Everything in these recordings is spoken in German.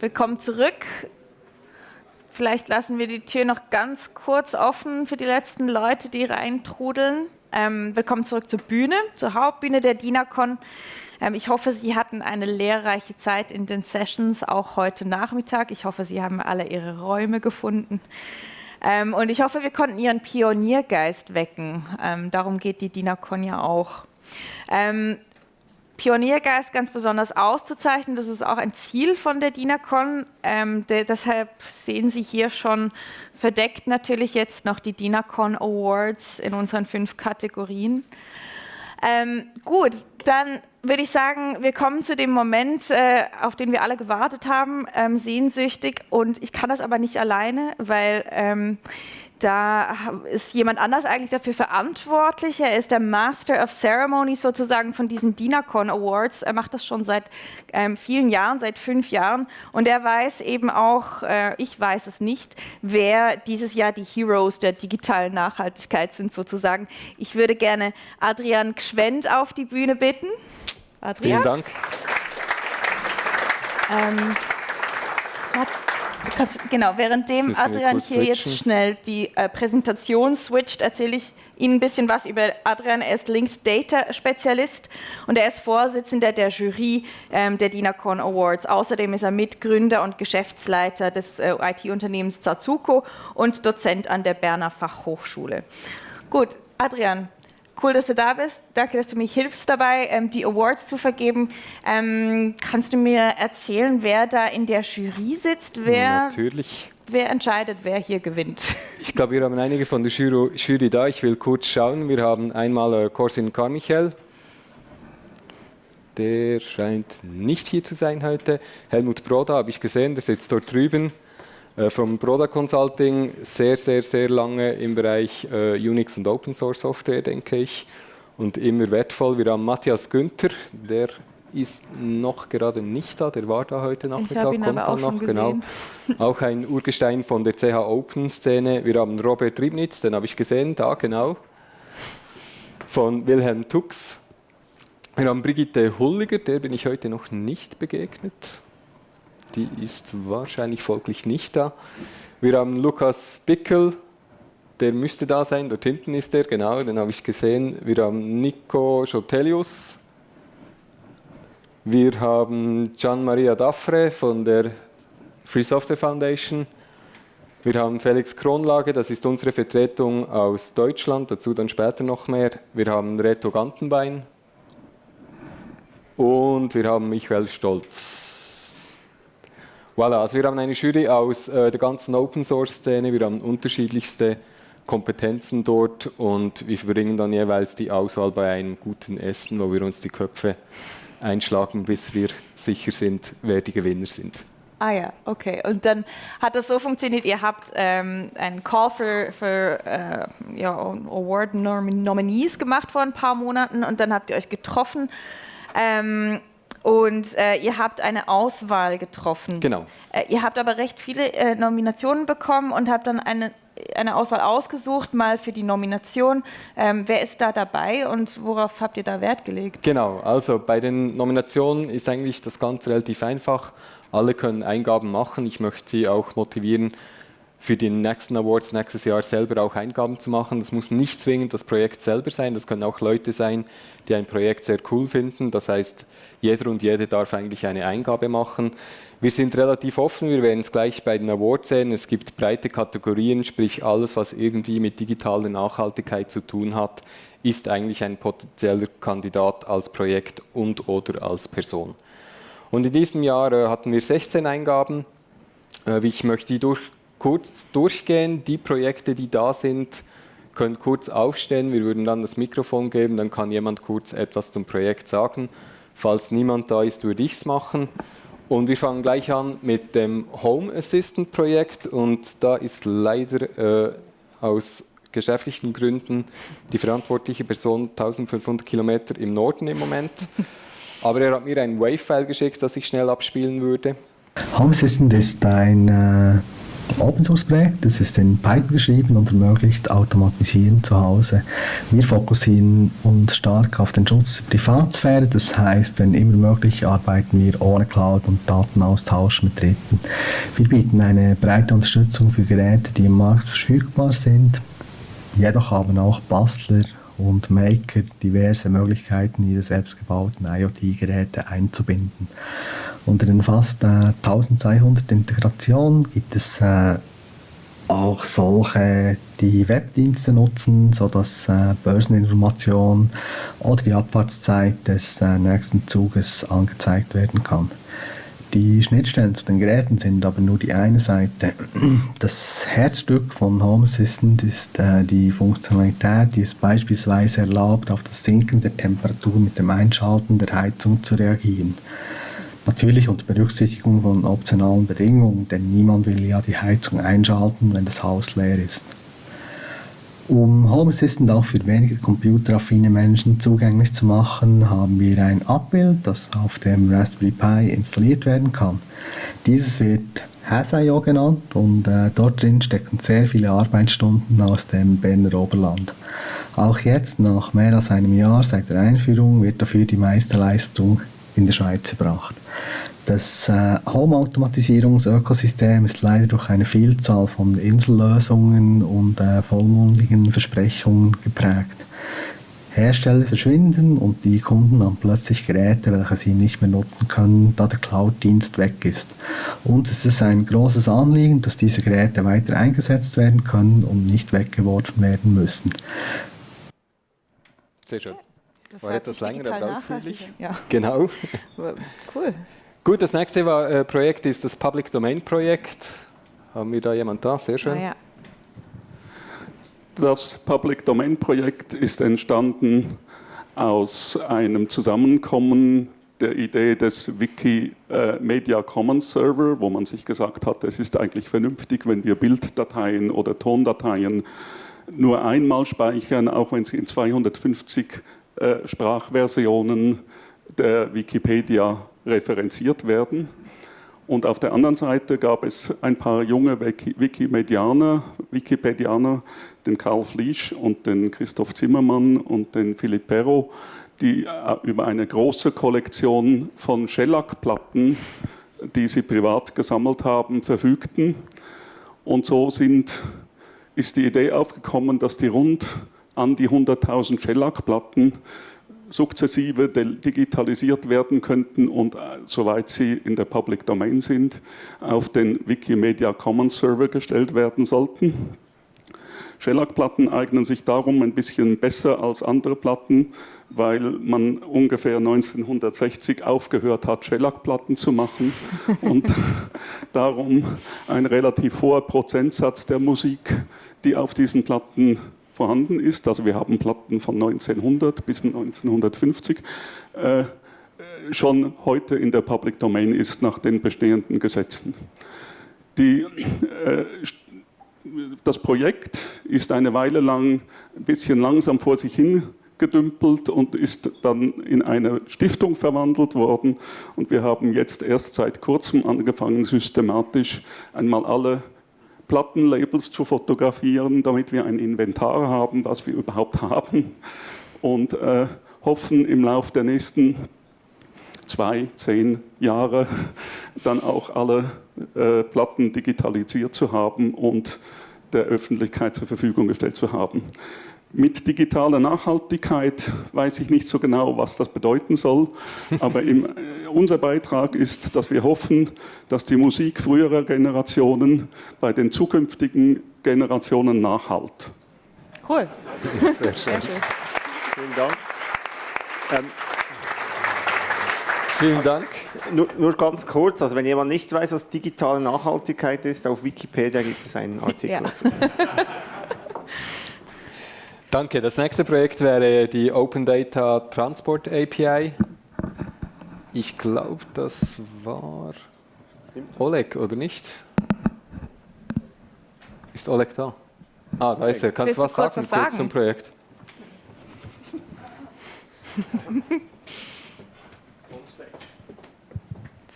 Willkommen zurück. Vielleicht lassen wir die Tür noch ganz kurz offen für die letzten Leute, die reintrudeln. Ähm, willkommen zurück zur Bühne, zur Hauptbühne der DINACON. Ähm, ich hoffe, Sie hatten eine lehrreiche Zeit in den Sessions, auch heute Nachmittag. Ich hoffe, Sie haben alle Ihre Räume gefunden. Ähm, und ich hoffe, wir konnten Ihren Pioniergeist wecken. Ähm, darum geht die DINACON ja auch. Pioniergeist ganz besonders auszuzeichnen. Das ist auch ein Ziel von der DINACON. Ähm, de deshalb sehen Sie hier schon verdeckt natürlich jetzt noch die DINACON Awards in unseren fünf Kategorien. Ähm, gut, dann würde ich sagen, wir kommen zu dem Moment, äh, auf den wir alle gewartet haben, ähm, sehnsüchtig. Und ich kann das aber nicht alleine, weil ähm, da ist jemand anders eigentlich dafür verantwortlich. Er ist der Master of Ceremonies sozusagen von diesen DINACON Awards. Er macht das schon seit ähm, vielen Jahren, seit fünf Jahren. Und er weiß eben auch, äh, ich weiß es nicht, wer dieses Jahr die Heroes der digitalen Nachhaltigkeit sind sozusagen. Ich würde gerne Adrian Gschwend auf die Bühne bitten. Adrian. Vielen Dank. Ähm, genau, währenddem Adrian hier jetzt schnell die äh, Präsentation switcht, erzähle ich Ihnen ein bisschen was über Adrian. Er ist Linked Data Spezialist und er ist Vorsitzender der Jury ähm, der DINACON Awards. Außerdem ist er Mitgründer und Geschäftsleiter des äh, IT-Unternehmens Zazuko und Dozent an der Berner Fachhochschule. Gut, Adrian, Cool, dass du da bist. Danke, dass du mir hilfst dabei, ähm, die Awards zu vergeben. Ähm, kannst du mir erzählen, wer da in der Jury sitzt? Wer, Natürlich. Wer entscheidet, wer hier gewinnt? Ich glaube, wir haben einige von der Jury, Jury da. Ich will kurz schauen. Wir haben einmal äh, Corsin Carmichael. Der scheint nicht hier zu sein heute. Helmut Broda habe ich gesehen, der sitzt dort drüben. Äh, vom Broda Consulting sehr, sehr, sehr lange im Bereich äh, Unix und Open Source Software, denke ich, und immer wertvoll. Wir haben Matthias Günther, der ist noch gerade nicht da, der war da heute Nachmittag, kommt dann noch, genau. Auch ein Urgestein von der CH Open Szene. Wir haben Robert Riebnitz, den habe ich gesehen, da genau. Von Wilhelm Tux. Wir haben Brigitte Hulliger, der bin ich heute noch nicht begegnet die ist wahrscheinlich folglich nicht da. Wir haben Lukas Bickel, der müsste da sein, dort hinten ist er, genau, den habe ich gesehen. Wir haben Nico Schotelius. Wir haben Gian Maria Daffre von der Free Software Foundation. Wir haben Felix Kronlage, das ist unsere Vertretung aus Deutschland, dazu dann später noch mehr. Wir haben Reto Gantenbein und wir haben Michael Stolz. Voilà, also wir haben eine Jury aus äh, der ganzen Open Source Szene, wir haben unterschiedlichste Kompetenzen dort und wir verbringen dann jeweils die Auswahl bei einem guten Essen, wo wir uns die Köpfe einschlagen, bis wir sicher sind, wer die Gewinner sind. Ah ja, okay. Und dann hat das so funktioniert, ihr habt ähm, einen Call für, für äh, ja, Award Nominees gemacht vor ein paar Monaten und dann habt ihr euch getroffen. Ähm, und äh, ihr habt eine Auswahl getroffen. Genau. Äh, ihr habt aber recht viele äh, Nominationen bekommen und habt dann eine, eine Auswahl ausgesucht, mal für die Nomination. Ähm, wer ist da dabei und worauf habt ihr da Wert gelegt? Genau, also bei den Nominationen ist eigentlich das Ganze relativ einfach. Alle können Eingaben machen. Ich möchte Sie auch motivieren, für die nächsten Awards nächstes Jahr selber auch Eingaben zu machen. Das muss nicht zwingend das Projekt selber sein, das können auch Leute sein, die ein Projekt sehr cool finden. Das heißt, jeder und jede darf eigentlich eine Eingabe machen. Wir sind relativ offen, wir werden es gleich bei den Awards sehen. Es gibt breite Kategorien, sprich alles, was irgendwie mit digitaler Nachhaltigkeit zu tun hat, ist eigentlich ein potenzieller Kandidat als Projekt und oder als Person. Und in diesem Jahr äh, hatten wir 16 Eingaben. Äh, ich möchte die durch kurz durchgehen. Die Projekte, die da sind, können kurz aufstehen. Wir würden dann das Mikrofon geben, dann kann jemand kurz etwas zum Projekt sagen. Falls niemand da ist, würde ich es machen. Und wir fangen gleich an mit dem Home Assistant Projekt und da ist leider äh, aus geschäftlichen Gründen die verantwortliche Person 1500 Kilometer im Norden im Moment. Aber er hat mir ein Wave-File geschickt, das ich schnell abspielen würde. Home Assistant ist ein äh Open Source Projekt. Das ist in Python geschrieben und ermöglicht Automatisieren zu Hause. Wir fokussieren uns stark auf den Schutz der Privatsphäre. Das heißt, wenn immer möglich, arbeiten wir ohne Cloud und Datenaustausch mit Dritten. Wir bieten eine breite Unterstützung für Geräte, die im Markt verfügbar sind. Jedoch haben auch Bastler und Maker diverse Möglichkeiten, ihre selbstgebauten IoT-Geräte einzubinden. Unter den fast äh, 1200 Integrationen gibt es äh, auch solche, die Webdienste nutzen, sodass äh, Börseninformation oder die Abfahrtszeit des äh, nächsten Zuges angezeigt werden kann. Die Schnittstellen zu den Geräten sind aber nur die eine Seite. Das Herzstück von Home Assistant ist äh, die Funktionalität, die es beispielsweise erlaubt, auf das Sinken der Temperatur mit dem Einschalten der Heizung zu reagieren. Natürlich unter Berücksichtigung von optionalen Bedingungen, denn niemand will ja die Heizung einschalten, wenn das Haus leer ist. Um Home Assistant auch für weniger computeraffine Menschen zugänglich zu machen, haben wir ein Abbild, das auf dem Raspberry Pi installiert werden kann. Dieses wird Has.io genannt und äh, dort drin stecken sehr viele Arbeitsstunden aus dem Berner Oberland. Auch jetzt, nach mehr als einem Jahr seit der Einführung, wird dafür die meiste Leistung in der Schweiz erbracht. Das äh, Home-Automatisierungsökosystem ist leider durch eine Vielzahl von Insellösungen und äh, vollmundigen Versprechungen geprägt. Hersteller verschwinden und die Kunden haben plötzlich Geräte, welche sie nicht mehr nutzen können, da der Cloud-Dienst weg ist. Und es ist ein großes Anliegen, dass diese Geräte weiter eingesetzt werden können und nicht weggeworfen werden müssen. Sehr schön. Das war etwas länger, aber ausführlich. Ja. Genau. Cool. Gut, das nächste war, äh, Projekt ist das Public Domain Projekt. Haben wir da jemand da? Sehr schön. Ah, ja. Das Public Domain Projekt ist entstanden aus einem Zusammenkommen der Idee des Wikimedia Commons Server, wo man sich gesagt hat, es ist eigentlich vernünftig, wenn wir Bilddateien oder Tondateien nur einmal speichern, auch wenn sie in 250 äh, Sprachversionen der Wikipedia referenziert werden. Und auf der anderen Seite gab es ein paar junge Wikimedianer, Wikipedianer, den Karl Fliesch und den Christoph Zimmermann und den Philipp Perro, die äh, über eine große Kollektion von Shellac-Platten, die sie privat gesammelt haben, verfügten. Und so sind, ist die Idee aufgekommen, dass die rund an die 100.000 Shellac-Platten sukzessive digitalisiert werden könnten und äh, soweit sie in der Public Domain sind, auf den Wikimedia Commons Server gestellt werden sollten. Shellac-Platten eignen sich darum ein bisschen besser als andere Platten, weil man ungefähr 1960 aufgehört hat, Shellac-Platten zu machen und darum ein relativ hoher Prozentsatz der Musik, die auf diesen Platten vorhanden ist. Also wir haben Platten von 1900 bis 1950 äh, schon heute in der Public Domain ist nach den bestehenden Gesetzen. Die, äh, das Projekt ist eine Weile lang ein bisschen langsam vor sich hin gedümpelt und ist dann in eine Stiftung verwandelt worden. Und wir haben jetzt erst seit kurzem angefangen, systematisch einmal alle Plattenlabels zu fotografieren, damit wir ein Inventar haben, was wir überhaupt haben und äh, hoffen im Laufe der nächsten zwei, zehn Jahre dann auch alle äh, Platten digitalisiert zu haben und der Öffentlichkeit zur Verfügung gestellt zu haben. Mit digitaler Nachhaltigkeit weiß ich nicht so genau, was das bedeuten soll, aber im, äh, unser Beitrag ist, dass wir hoffen, dass die Musik früherer Generationen bei den zukünftigen Generationen nachhalt. Cool. Sehr schön. Vielen Dank. Ähm, Vielen Dank. nur, nur ganz kurz, also wenn jemand nicht weiß, was digitale Nachhaltigkeit ist, auf Wikipedia gibt es einen Artikel Ja. dazu. Danke. Das nächste Projekt wäre die Open Data Transport API. Ich glaube, das war Oleg, oder nicht? Ist Oleg da? Ah, da ist er. Kannst du was sagen, was kurz zum sagen? Projekt?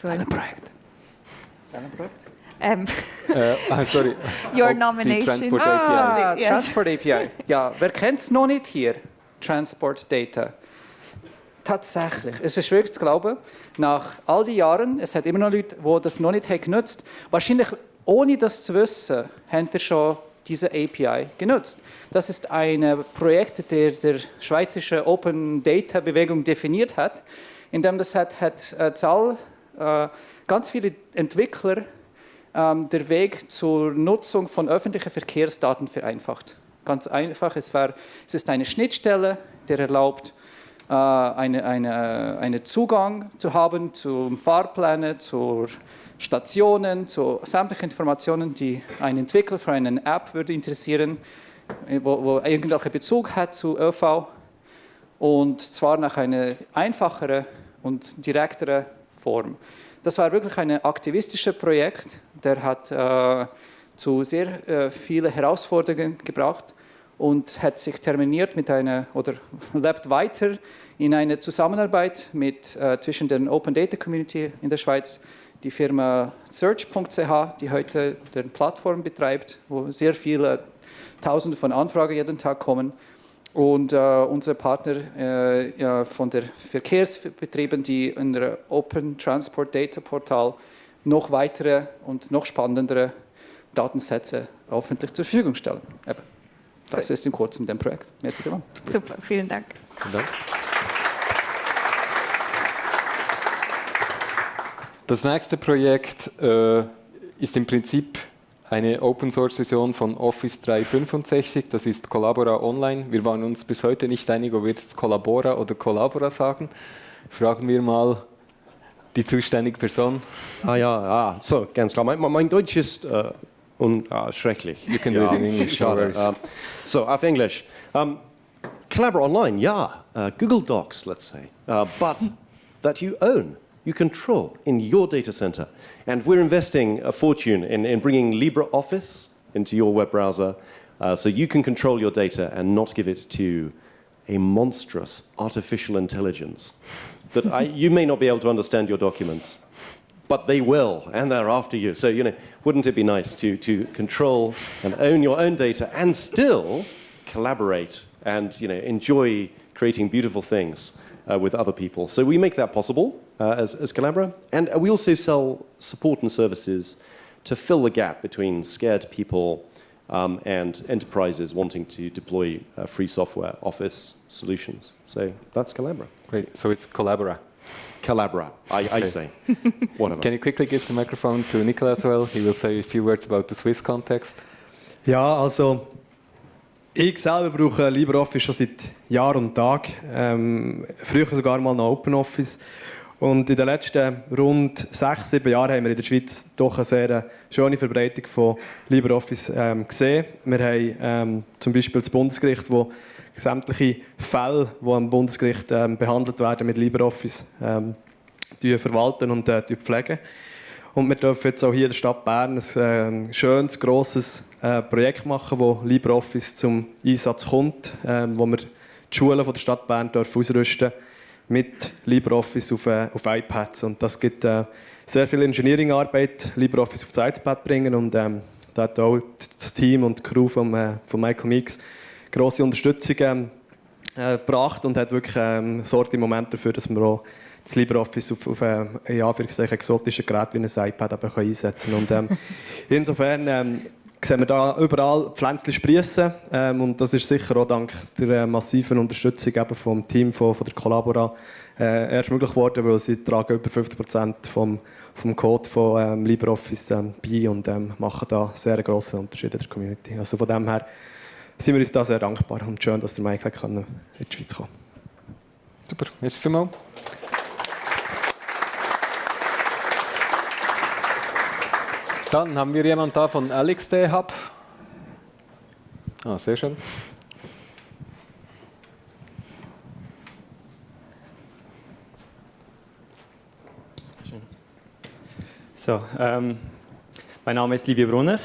So ein Projekt. Ähm, äh, ah, sorry. Your Ob nomination. Die Transport Ah, API. Ja. Transport API. Ja, wer kennt es noch nicht hier? Transport Data. Tatsächlich. Es ist schwierig zu glauben. Nach all die Jahren, es hat immer noch Leute, die das noch nicht haben genutzt Wahrscheinlich ohne das zu wissen, haben ihr schon diese API genutzt. Das ist ein Projekt, der der schweizerische Open Data Bewegung definiert hat, indem das hat, hat äh, Zahl, äh, ganz viele Entwickler der Weg zur Nutzung von öffentlichen Verkehrsdaten vereinfacht. Ganz einfach, es, war, es ist eine Schnittstelle, der erlaubt, äh, einen eine, eine Zugang zu haben zum Fahrpläne, zu Stationen, zu sämtlichen Informationen, die ein Entwickler für eine App würde interessieren, äh, wo, wo irgendwelchen Bezug hat zu ÖV und zwar nach einer einfacheren und direkteren Form. Das war wirklich ein aktivistisches Projekt, der hat äh, zu sehr äh, vielen Herausforderungen gebracht und hat sich terminiert mit einer oder lebt weiter in einer Zusammenarbeit mit äh, zwischen der Open Data Community in der Schweiz, die Firma Search.ch, die heute die Plattform betreibt, wo sehr viele Tausende von Anfragen jeden Tag kommen und äh, unsere Partner äh, ja, von der Verkehrsbetrieben, die in der Open Transport Data Portal noch weitere und noch spannendere Datensätze öffentlich zur Verfügung stellen. Eben. Das ist im Kurzen dem Projekt. Merci vielmals. Super, vielen Dank. Vielen Dank. Das nächste Projekt äh, ist im Prinzip eine Open Source Version von Office 365. Das ist Collabora Online. Wir waren uns bis heute nicht einig, ob wir jetzt Collabora oder Collabora sagen. Fragen wir mal die zuständige Person. Ah ja, ah, so, ganz klar. Mein, mein Deutsch ist äh, un, ah, schrecklich. You can do it in English, schade. Um, so, auf Englisch. Um, Collabora Online, yeah. Uh, Google Docs, let's say. Uh, but that you own, you control in your data center. And we're investing a fortune in, in bringing LibreOffice into your web browser uh, so you can control your data and not give it to a monstrous artificial intelligence that I, you may not be able to understand your documents, but they will, and they're after you. So, you know, wouldn't it be nice to, to control and own your own data and still collaborate and, you know, enjoy creating beautiful things uh, with other people? So we make that possible uh, as, as Collabora. And we also sell support and services to fill the gap between scared people um, and enterprises wanting to deploy uh, free software office solutions. So that's Collabora. Great. So it's Collabora. Collabora, I, I say. Whatever. Can you quickly give the microphone to Nicola as well? He will say a few words about the Swiss context. Yeah, also ich selber brauche LibreOffice schon seit Jahr und Tag. Ähm, früher sogar mal noch OpenOffice. Und in den letzten rund sechs, sieben Jahren haben wir in der Schweiz doch eine sehr schöne Verbreitung von LibreOffice ähm, gesehen. Wir haben ähm, zum Beispiel das Bundesgericht, wo sämtliche Fälle, die am Bundesgericht ähm, behandelt werden, mit LibreOffice ähm, verwalten und äh, pflegen. Und wir dürfen jetzt auch hier in der Stadt Bern ein äh, schönes, grosses äh, Projekt machen, wo LibreOffice zum Einsatz kommt, äh, wo wir die Schulen der Stadt Bern ausrüsten mit LibreOffice auf, äh, auf iPads. Und das gibt äh, sehr viel Engineering-Arbeit, LibreOffice auf das iPad bringen. Und ähm, da hat auch das Team und die Crew von, äh, von Michael Meeks grosse Unterstützung ähm, äh, gebracht und hat wirklich ähm, sorgt im Moment dafür, dass wir auch das LibreOffice auf, auf äh, ja, für exotische Geräte wie ein iPad aber können einsetzen Und ähm, insofern ähm, sehen wir da überall Pflänzchen sprießen ähm, und das ist sicher auch dank der äh, massiven Unterstützung eben vom Team von, von der Collabora äh, erst möglich geworden, weil sie tragen über 50 Prozent vom, vom Code von ähm, LibreOffice ähm, bei und ähm, machen da sehr grossen Unterschied in der Community. Also von dem her sind wir uns da sehr dankbar und schön, dass der kann in die Schweiz kommen Super, merci vielmals. Dann haben wir jemanden da von LXD Hub. Ah, sehr schön. So, ähm, mein Name ist Livia Brunner.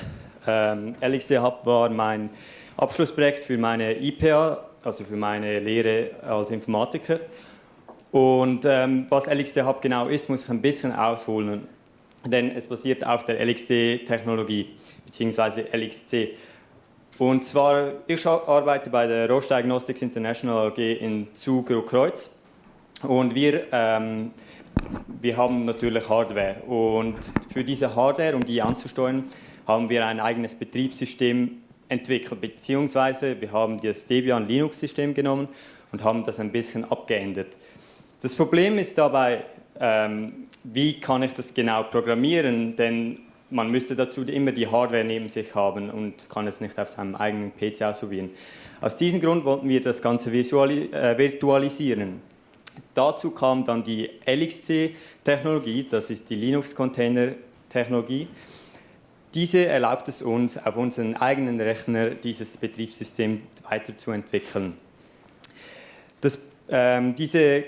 Ähm, LXD Hub war mein Abschlussprojekt für meine IPA, also für meine Lehre als Informatiker. Und ähm, was LXD Hub genau ist, muss ich ein bisschen ausholen. Denn es basiert auf der LXD-Technologie bzw. LXC. Und zwar, ich arbeite bei der Roche Diagnostics International AG in Zug Kreuz und wir, ähm, wir haben natürlich Hardware und für diese Hardware, um die anzusteuern, haben wir ein eigenes Betriebssystem entwickelt, beziehungsweise wir haben das Debian Linux-System genommen und haben das ein bisschen abgeändert. Das Problem ist dabei, ähm, wie kann ich das genau programmieren, denn man müsste dazu immer die Hardware neben sich haben und kann es nicht auf seinem eigenen PC ausprobieren. Aus diesem Grund wollten wir das Ganze äh, virtualisieren. Dazu kam dann die LXC-Technologie, das ist die Linux-Container-Technologie. Diese erlaubt es uns, auf unseren eigenen Rechner dieses Betriebssystem weiterzuentwickeln. Das, ähm, diese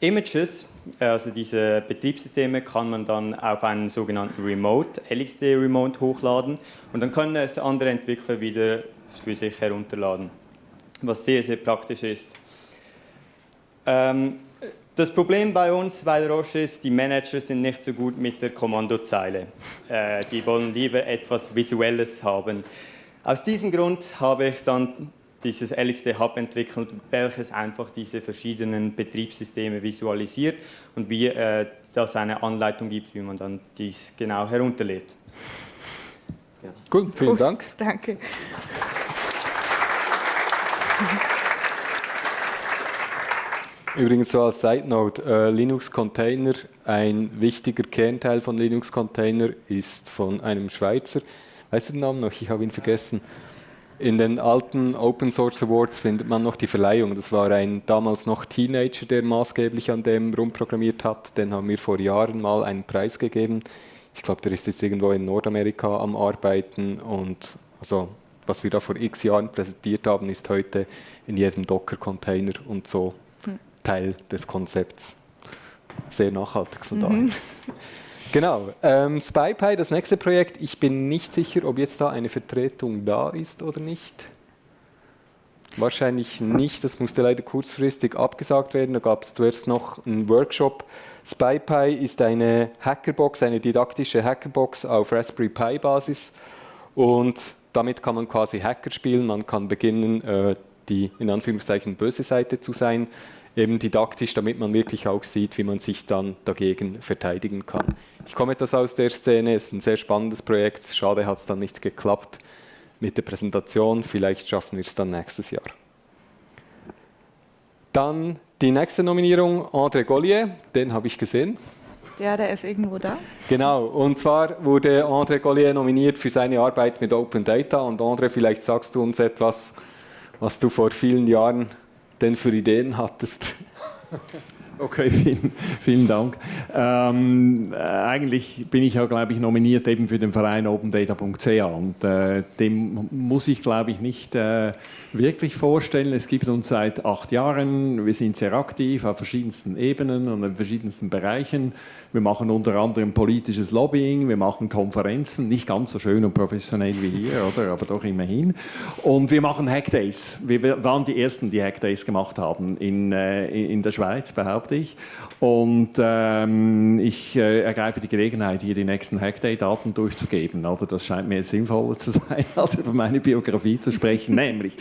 Images, also diese Betriebssysteme, kann man dann auf einen sogenannten Remote, LXD Remote hochladen und dann können es andere Entwickler wieder für sich herunterladen, was sehr, sehr praktisch ist. Ähm, das Problem bei uns bei Roche ist, die Manager sind nicht so gut mit der Kommandozeile. Äh, die wollen lieber etwas Visuelles haben. Aus diesem Grund habe ich dann dieses LXD Hub entwickelt, welches einfach diese verschiedenen Betriebssysteme visualisiert und wie äh, das eine Anleitung gibt, wie man dann dies genau herunterlädt. Ja. Gut, vielen oh, Dank. Danke. Übrigens so als Side Note, äh, Linux Container, ein wichtiger Kernteil von Linux Container ist von einem Schweizer, weißt du den Namen noch? Ich habe ihn vergessen. In den alten Open Source Awards findet man noch die Verleihung. Das war ein damals noch Teenager, der maßgeblich an dem rumprogrammiert hat. Den haben wir vor Jahren mal einen Preis gegeben. Ich glaube, der ist jetzt irgendwo in Nordamerika am Arbeiten. Und also, was wir da vor x Jahren präsentiert haben, ist heute in jedem Docker-Container und so hm. Teil des Konzepts. Sehr nachhaltig von mhm. daher. Genau. Ähm, SpyPy, das nächste Projekt. Ich bin nicht sicher, ob jetzt da eine Vertretung da ist oder nicht. Wahrscheinlich nicht. Das musste leider kurzfristig abgesagt werden. Da gab es zuerst noch einen Workshop. SpyPy ist eine Hackerbox, eine didaktische Hackerbox auf Raspberry Pi Basis. Und damit kann man quasi Hacker spielen. Man kann beginnen, äh, die in Anführungszeichen böse Seite zu sein eben didaktisch, damit man wirklich auch sieht, wie man sich dann dagegen verteidigen kann. Ich komme etwas aus der Szene, es ist ein sehr spannendes Projekt, schade hat es dann nicht geklappt mit der Präsentation, vielleicht schaffen wir es dann nächstes Jahr. Dann die nächste Nominierung, André Gollier, den habe ich gesehen. Ja, der ist irgendwo da. Genau, und zwar wurde André Gollier nominiert für seine Arbeit mit Open Data. Und André, vielleicht sagst du uns etwas, was du vor vielen Jahren denn für Ideen hattest. Okay, vielen, vielen Dank. Ähm, äh, eigentlich bin ich ja, glaube ich, nominiert eben für den Verein opendata.ca und äh, dem muss ich, glaube ich, nicht äh, wirklich vorstellen. Es gibt uns seit acht Jahren, wir sind sehr aktiv auf verschiedensten Ebenen und in verschiedensten Bereichen. Wir machen unter anderem politisches Lobbying, wir machen Konferenzen, nicht ganz so schön und professionell wie hier, oder? aber doch immerhin. Und wir machen Hackdays. Wir waren die Ersten, die Hackdays gemacht haben in, äh, in der Schweiz, behaupte ich. Und ähm, ich äh, ergreife die Gelegenheit, hier die nächsten Hackday-Daten durchzugeben. Oder? Das scheint mir sinnvoller zu sein, als über meine Biografie zu sprechen. Nämlich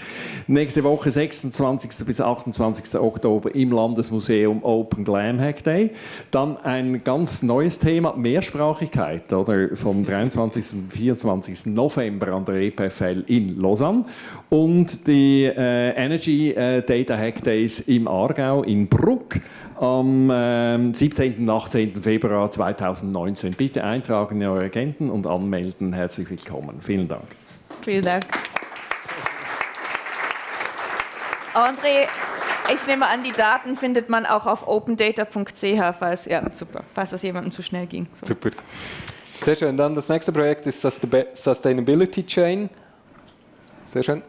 nächste Woche, 26. bis 28. Oktober im Landesmuseum Open Glam Hack Day. Dann ein ganz neues Thema, Mehrsprachigkeit, oder? vom 23. und 24. November an der EPFL in Lausanne. Und die äh, Energy äh, Data Hack Days im Aargau in Bruck am äh, 17. und 18. Februar 2019. Bitte eintragen in eure Agenten und anmelden. Herzlich willkommen. Vielen Dank. Vielen Dank. André, ich nehme an, die Daten findet man auch auf opendata.ch, falls, ja, super, falls das jemandem zu schnell ging. So. Super. Sehr schön. Dann das nächste Projekt ist Sustainability Chain. Sehr schön.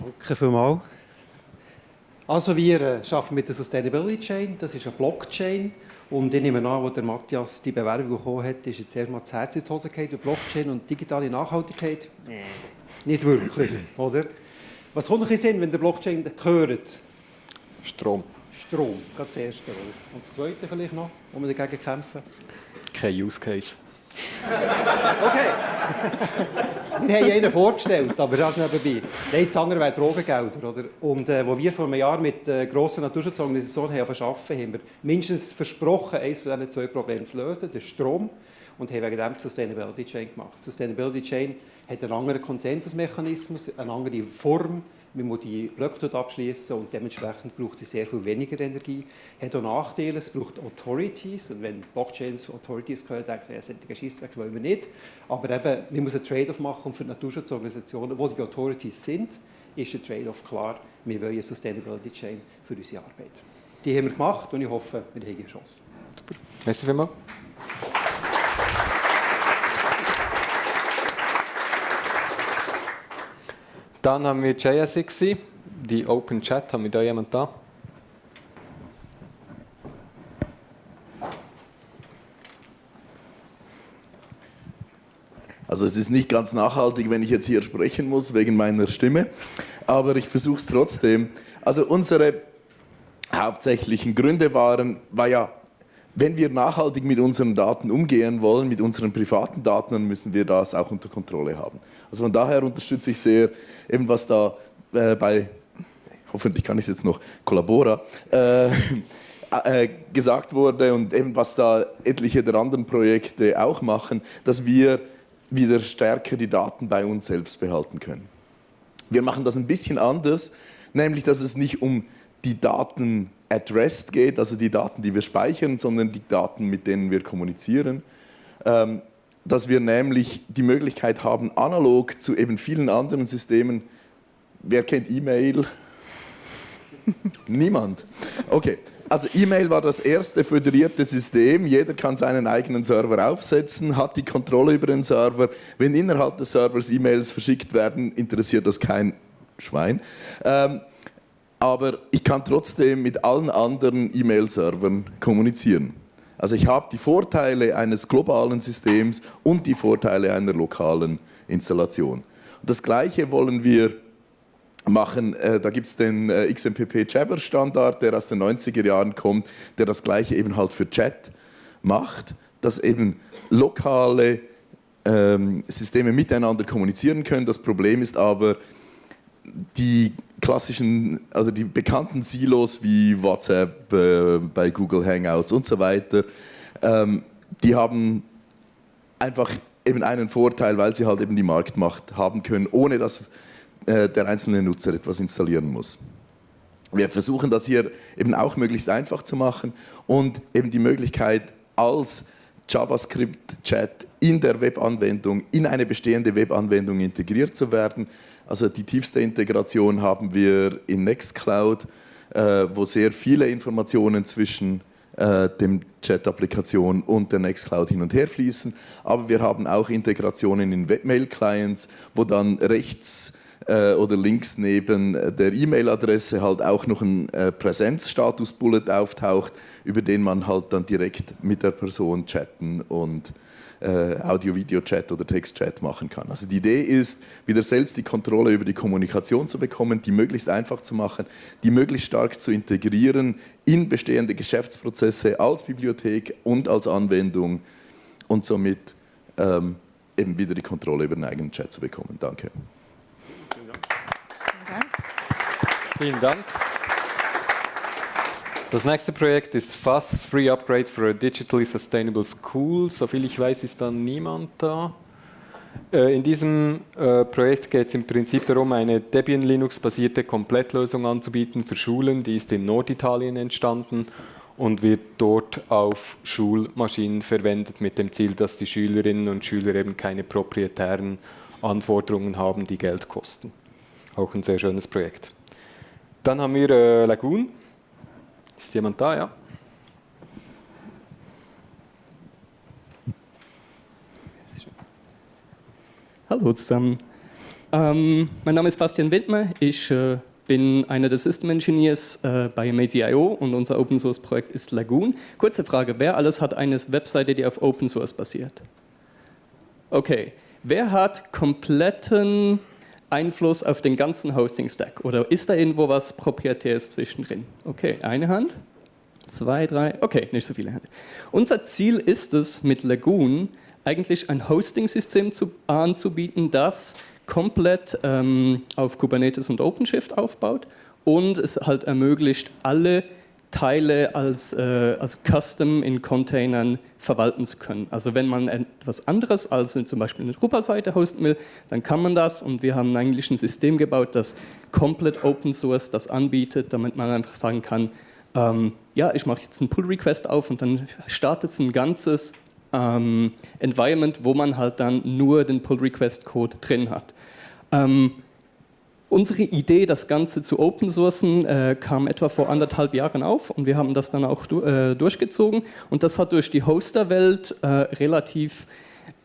Danke vielmals. Also wir äh, arbeiten mit der Sustainability Chain, das ist eine Blockchain und ich nehme an, wo der Matthias die Bewerbung bekommen hat, ist jetzt erstmal das Herz in die Hose gefallen, Blockchain und digitale Nachhaltigkeit. Nee. Nicht wirklich, oder? Was kommt euch in Sinn, wenn der Blockchain hört? Strom. Strom, gerade das erste. Und das zweite vielleicht noch, wo wir dagegen kämpfen? Kein Use Case. Okay. wir haben einen vorgestellt, aber das nebenbei. Nein, das andere wäre Drogengelder. Oder? Und äh, wo wir vor einem Jahr mit äh, grossen Naturschutzorganisationen haben verschaffen, haben wir mindestens versprochen, eines von diesen zwei Problemen zu lösen, den Strom. Und haben wegen dem die Sustainability Chain gemacht. Sustainability Chain hat einen anderen Konsensusmechanismus, eine andere Form, man muss die Blöcke dort abschließen und dementsprechend braucht sie sehr viel weniger Energie. Hat auch Nachteile, es braucht Authorities und wenn Blockchains Authorities hören, denken sie, ja, solche Scheissdreck wollen wir nicht. Aber eben, man muss einen Trade-off machen und für Naturschutzorganisationen, wo die Authorities sind, ist der Trade-off klar, wir wollen eine Sustainability Chain für unsere Arbeit. Die haben wir gemacht und ich hoffe, wir haben eine Chance. Super. Merci vielmals. Dann haben wir JSXC, die Open Chat. Haben wir da jemand da? Also es ist nicht ganz nachhaltig, wenn ich jetzt hier sprechen muss wegen meiner Stimme, aber ich versuche es trotzdem. Also unsere hauptsächlichen Gründe waren, war ja, wenn wir nachhaltig mit unseren Daten umgehen wollen, mit unseren privaten Daten, dann müssen wir das auch unter Kontrolle haben. Also von daher unterstütze ich sehr eben was da äh, bei, hoffentlich kann ich es jetzt noch, Collabora, äh, äh, gesagt wurde und eben was da etliche der anderen Projekte auch machen, dass wir wieder stärker die Daten bei uns selbst behalten können. Wir machen das ein bisschen anders, nämlich dass es nicht um die Daten at rest geht, also die Daten, die wir speichern, sondern die Daten, mit denen wir kommunizieren. Ähm, dass wir nämlich die Möglichkeit haben, analog zu eben vielen anderen Systemen, wer kennt E-Mail? Niemand. Okay, also E-Mail war das erste föderierte System. Jeder kann seinen eigenen Server aufsetzen, hat die Kontrolle über den Server. Wenn innerhalb des Servers E-Mails verschickt werden, interessiert das kein Schwein. Ähm, aber ich kann trotzdem mit allen anderen E-Mail-Servern kommunizieren. Also ich habe die Vorteile eines globalen Systems und die Vorteile einer lokalen Installation. Das Gleiche wollen wir machen. Äh, da gibt es den äh, XMPP Jabber Standard, der aus den 90er Jahren kommt, der das Gleiche eben halt für Chat macht, dass eben lokale ähm, Systeme miteinander kommunizieren können. Das Problem ist aber, die klassischen, also die bekannten Silos wie WhatsApp, äh, bei Google Hangouts und so weiter, ähm, die haben einfach eben einen Vorteil, weil sie halt eben die Marktmacht haben können, ohne dass äh, der einzelne Nutzer etwas installieren muss. Wir versuchen das hier eben auch möglichst einfach zu machen und eben die Möglichkeit als JavaScript-Chat in der Webanwendung, in eine bestehende Webanwendung integriert zu werden. Also die tiefste Integration haben wir in Nextcloud, äh, wo sehr viele Informationen zwischen äh, dem Chat-Applikation und der Nextcloud hin und her fließen. Aber wir haben auch Integrationen in Webmail-Clients, wo dann rechts äh, oder links neben der E-Mail-Adresse halt auch noch ein äh, Präsenzstatus-Bullet auftaucht, über den man halt dann direkt mit der Person chatten und äh, Audio-Video-Chat oder Text-Chat machen kann. Also die Idee ist, wieder selbst die Kontrolle über die Kommunikation zu bekommen, die möglichst einfach zu machen, die möglichst stark zu integrieren in bestehende Geschäftsprozesse als Bibliothek und als Anwendung und somit ähm, eben wieder die Kontrolle über den eigenen Chat zu bekommen. Danke. Vielen Dank. Vielen Dank. Das nächste Projekt ist Fast Free Upgrade for a Digitally Sustainable School. Soviel ich weiß, ist da niemand da. Äh, in diesem äh, Projekt geht es im Prinzip darum, eine Debian Linux-basierte Komplettlösung anzubieten für Schulen. Die ist in Norditalien entstanden und wird dort auf Schulmaschinen verwendet mit dem Ziel, dass die Schülerinnen und Schüler eben keine proprietären Anforderungen haben, die Geld kosten. Auch ein sehr schönes Projekt. Dann haben wir äh, Lagoon. Ist jemand da, ja? Hallo zusammen. Ähm, mein Name ist Bastian Wittmer. Ich äh, bin einer der System Engineers äh, bei Mazy.io und unser Open Source Projekt ist Lagoon. Kurze Frage: Wer alles hat eine Webseite, die auf Open Source basiert? Okay. Wer hat kompletten Einfluss auf den ganzen Hosting-Stack? Oder ist da irgendwo was Proprietäres zwischendrin? Okay, eine Hand, zwei, drei, okay, nicht so viele Hände. Unser Ziel ist es, mit Lagoon eigentlich ein Hosting-System zu, anzubieten, das komplett ähm, auf Kubernetes und OpenShift aufbaut und es halt ermöglicht, alle Teile als, äh, als Custom in Containern verwalten zu können. Also wenn man etwas anderes als zum Beispiel eine Drupal-Seite hosten will, dann kann man das und wir haben eigentlich ein System gebaut, das komplett Open Source das anbietet, damit man einfach sagen kann, ähm, ja, ich mache jetzt einen Pull-Request auf und dann startet es ein ganzes ähm, Environment, wo man halt dann nur den Pull-Request-Code drin hat. Ähm, Unsere Idee, das Ganze zu open sourcen, äh, kam etwa vor anderthalb Jahren auf und wir haben das dann auch du äh, durchgezogen. Und das hat durch die Hosterwelt äh, relativ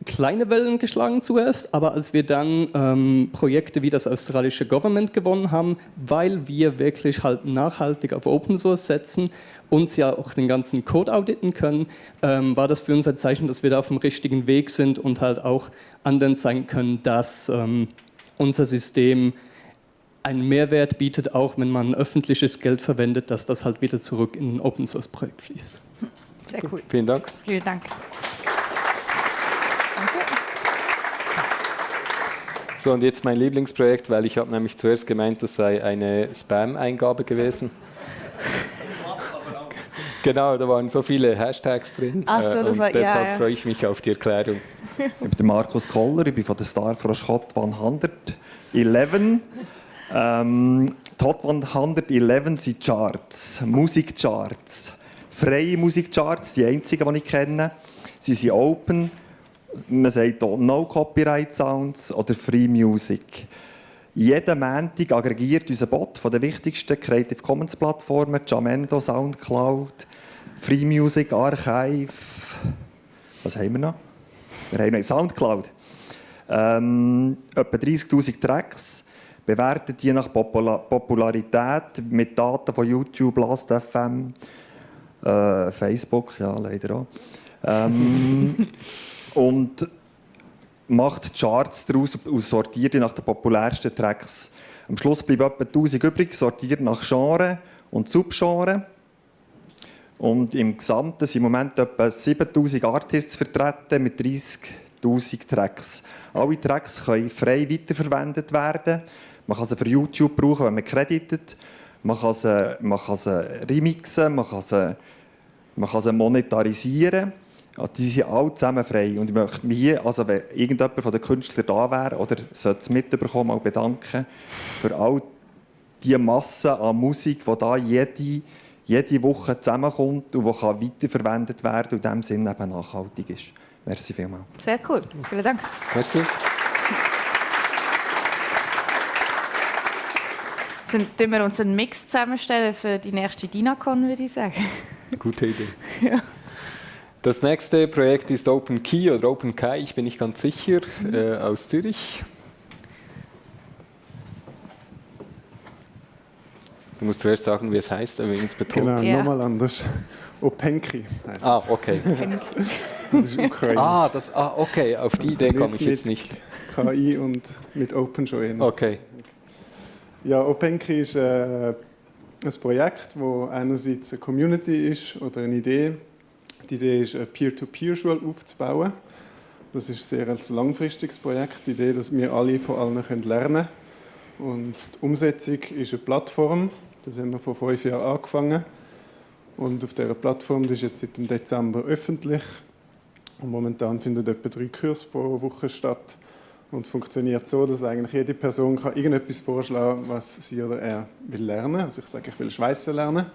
kleine Wellen geschlagen zuerst, aber als wir dann ähm, Projekte wie das australische Government gewonnen haben, weil wir wirklich halt nachhaltig auf Open Source setzen und ja auch den ganzen Code auditen können, ähm, war das für uns ein Zeichen, dass wir da auf dem richtigen Weg sind und halt auch anderen zeigen können, dass ähm, unser System einen Mehrwert bietet, auch wenn man öffentliches Geld verwendet, dass das halt wieder zurück in ein Open Source Projekt fließt. Sehr cool. Vielen Dank. Vielen Dank. So, und jetzt mein Lieblingsprojekt, weil ich habe nämlich zuerst gemeint, das sei eine Spam-Eingabe gewesen. Genau, da waren so viele Hashtags drin. Ach so, äh, das und war- ja, deshalb ja. freue ich mich auf die Erklärung. Ich bin der Markus Koller, ich bin von der Star Frosch Hot 111. Ähm, Hot 111 sind Charts, Musikcharts, freie Musikcharts, die einzigen, die ich kenne. Sie sind open, man sagt hier No Copyright Sounds oder Free Music. Jeden Montag aggregiert unser Bot von den wichtigsten Creative Commons Plattformen, Jamendo, Soundcloud, Free Music Archive. Was haben wir noch? Wir haben noch Soundcloud. Ähm, etwa 30'000 Tracks, bewertet die nach Popula Popularität mit Daten von YouTube, Last.fm, äh, Facebook, ja, leider auch. Ähm, und macht Charts daraus und sortiert die nach den populärsten Tracks. Am Schluss bleiben etwa 1000 übrig, sortiert nach Genre und Subgenre. Und im Gesamten sind im Moment etwa 7000 Artists vertreten mit 30.000 Tracks. Alle Tracks können frei weiterverwendet werden. Man kann sie für YouTube brauchen, wenn man creditet. Man kann sie, man kann sie remixen, man kann sie, man kann sie monetarisieren. Ja, die sind alle zusammen frei. Und ich möchte mich hier, also wenn irgendjemand von den Künstlern da wäre oder sollte es mitbekommen, mal bedanken für all die Masse an Musik, die da jede, jede Woche zusammenkommt und die kann weiterverwendet werden und in diesem Sinne eben nachhaltig ist. Merci vielmals. Sehr cool. Vielen Dank. Merci. Dann tun wir uns einen Mix zusammenstellen für die nächste DINACON, würde ich sagen. Gute Idee. Ja. Das nächste Projekt ist Open Key oder Open Kai, ich bin nicht ganz sicher, äh, aus Zürich. Du musst zuerst sagen, wie es heißt, wenn es betont. Genau, nochmal anders. Openki heißt Ah, es. okay. Das ist ukrainisch. Ah, das, ah, okay, auf die Idee komme ich jetzt nicht. KI und mit Open schon ähnlich. Okay. Ja, Openki ist äh, ein Projekt, wo einerseits eine Community ist oder eine Idee. Die Idee ist, eine Peer-to-Peer-Schule aufzubauen. Das ist sehr ein langfristiges Projekt. Die Idee, dass wir alle von allen können lernen können. Und die Umsetzung ist eine Plattform. Das haben wir vor fünf Jahren angefangen. Und auf dieser Plattform, die ist jetzt seit dem Dezember öffentlich. Und momentan finden etwa drei Kurse pro Woche statt. Und funktioniert so, dass eigentlich jede Person kann irgendetwas vorschlagen was sie oder er will lernen. Also ich sage, ich will Schweißen lernen.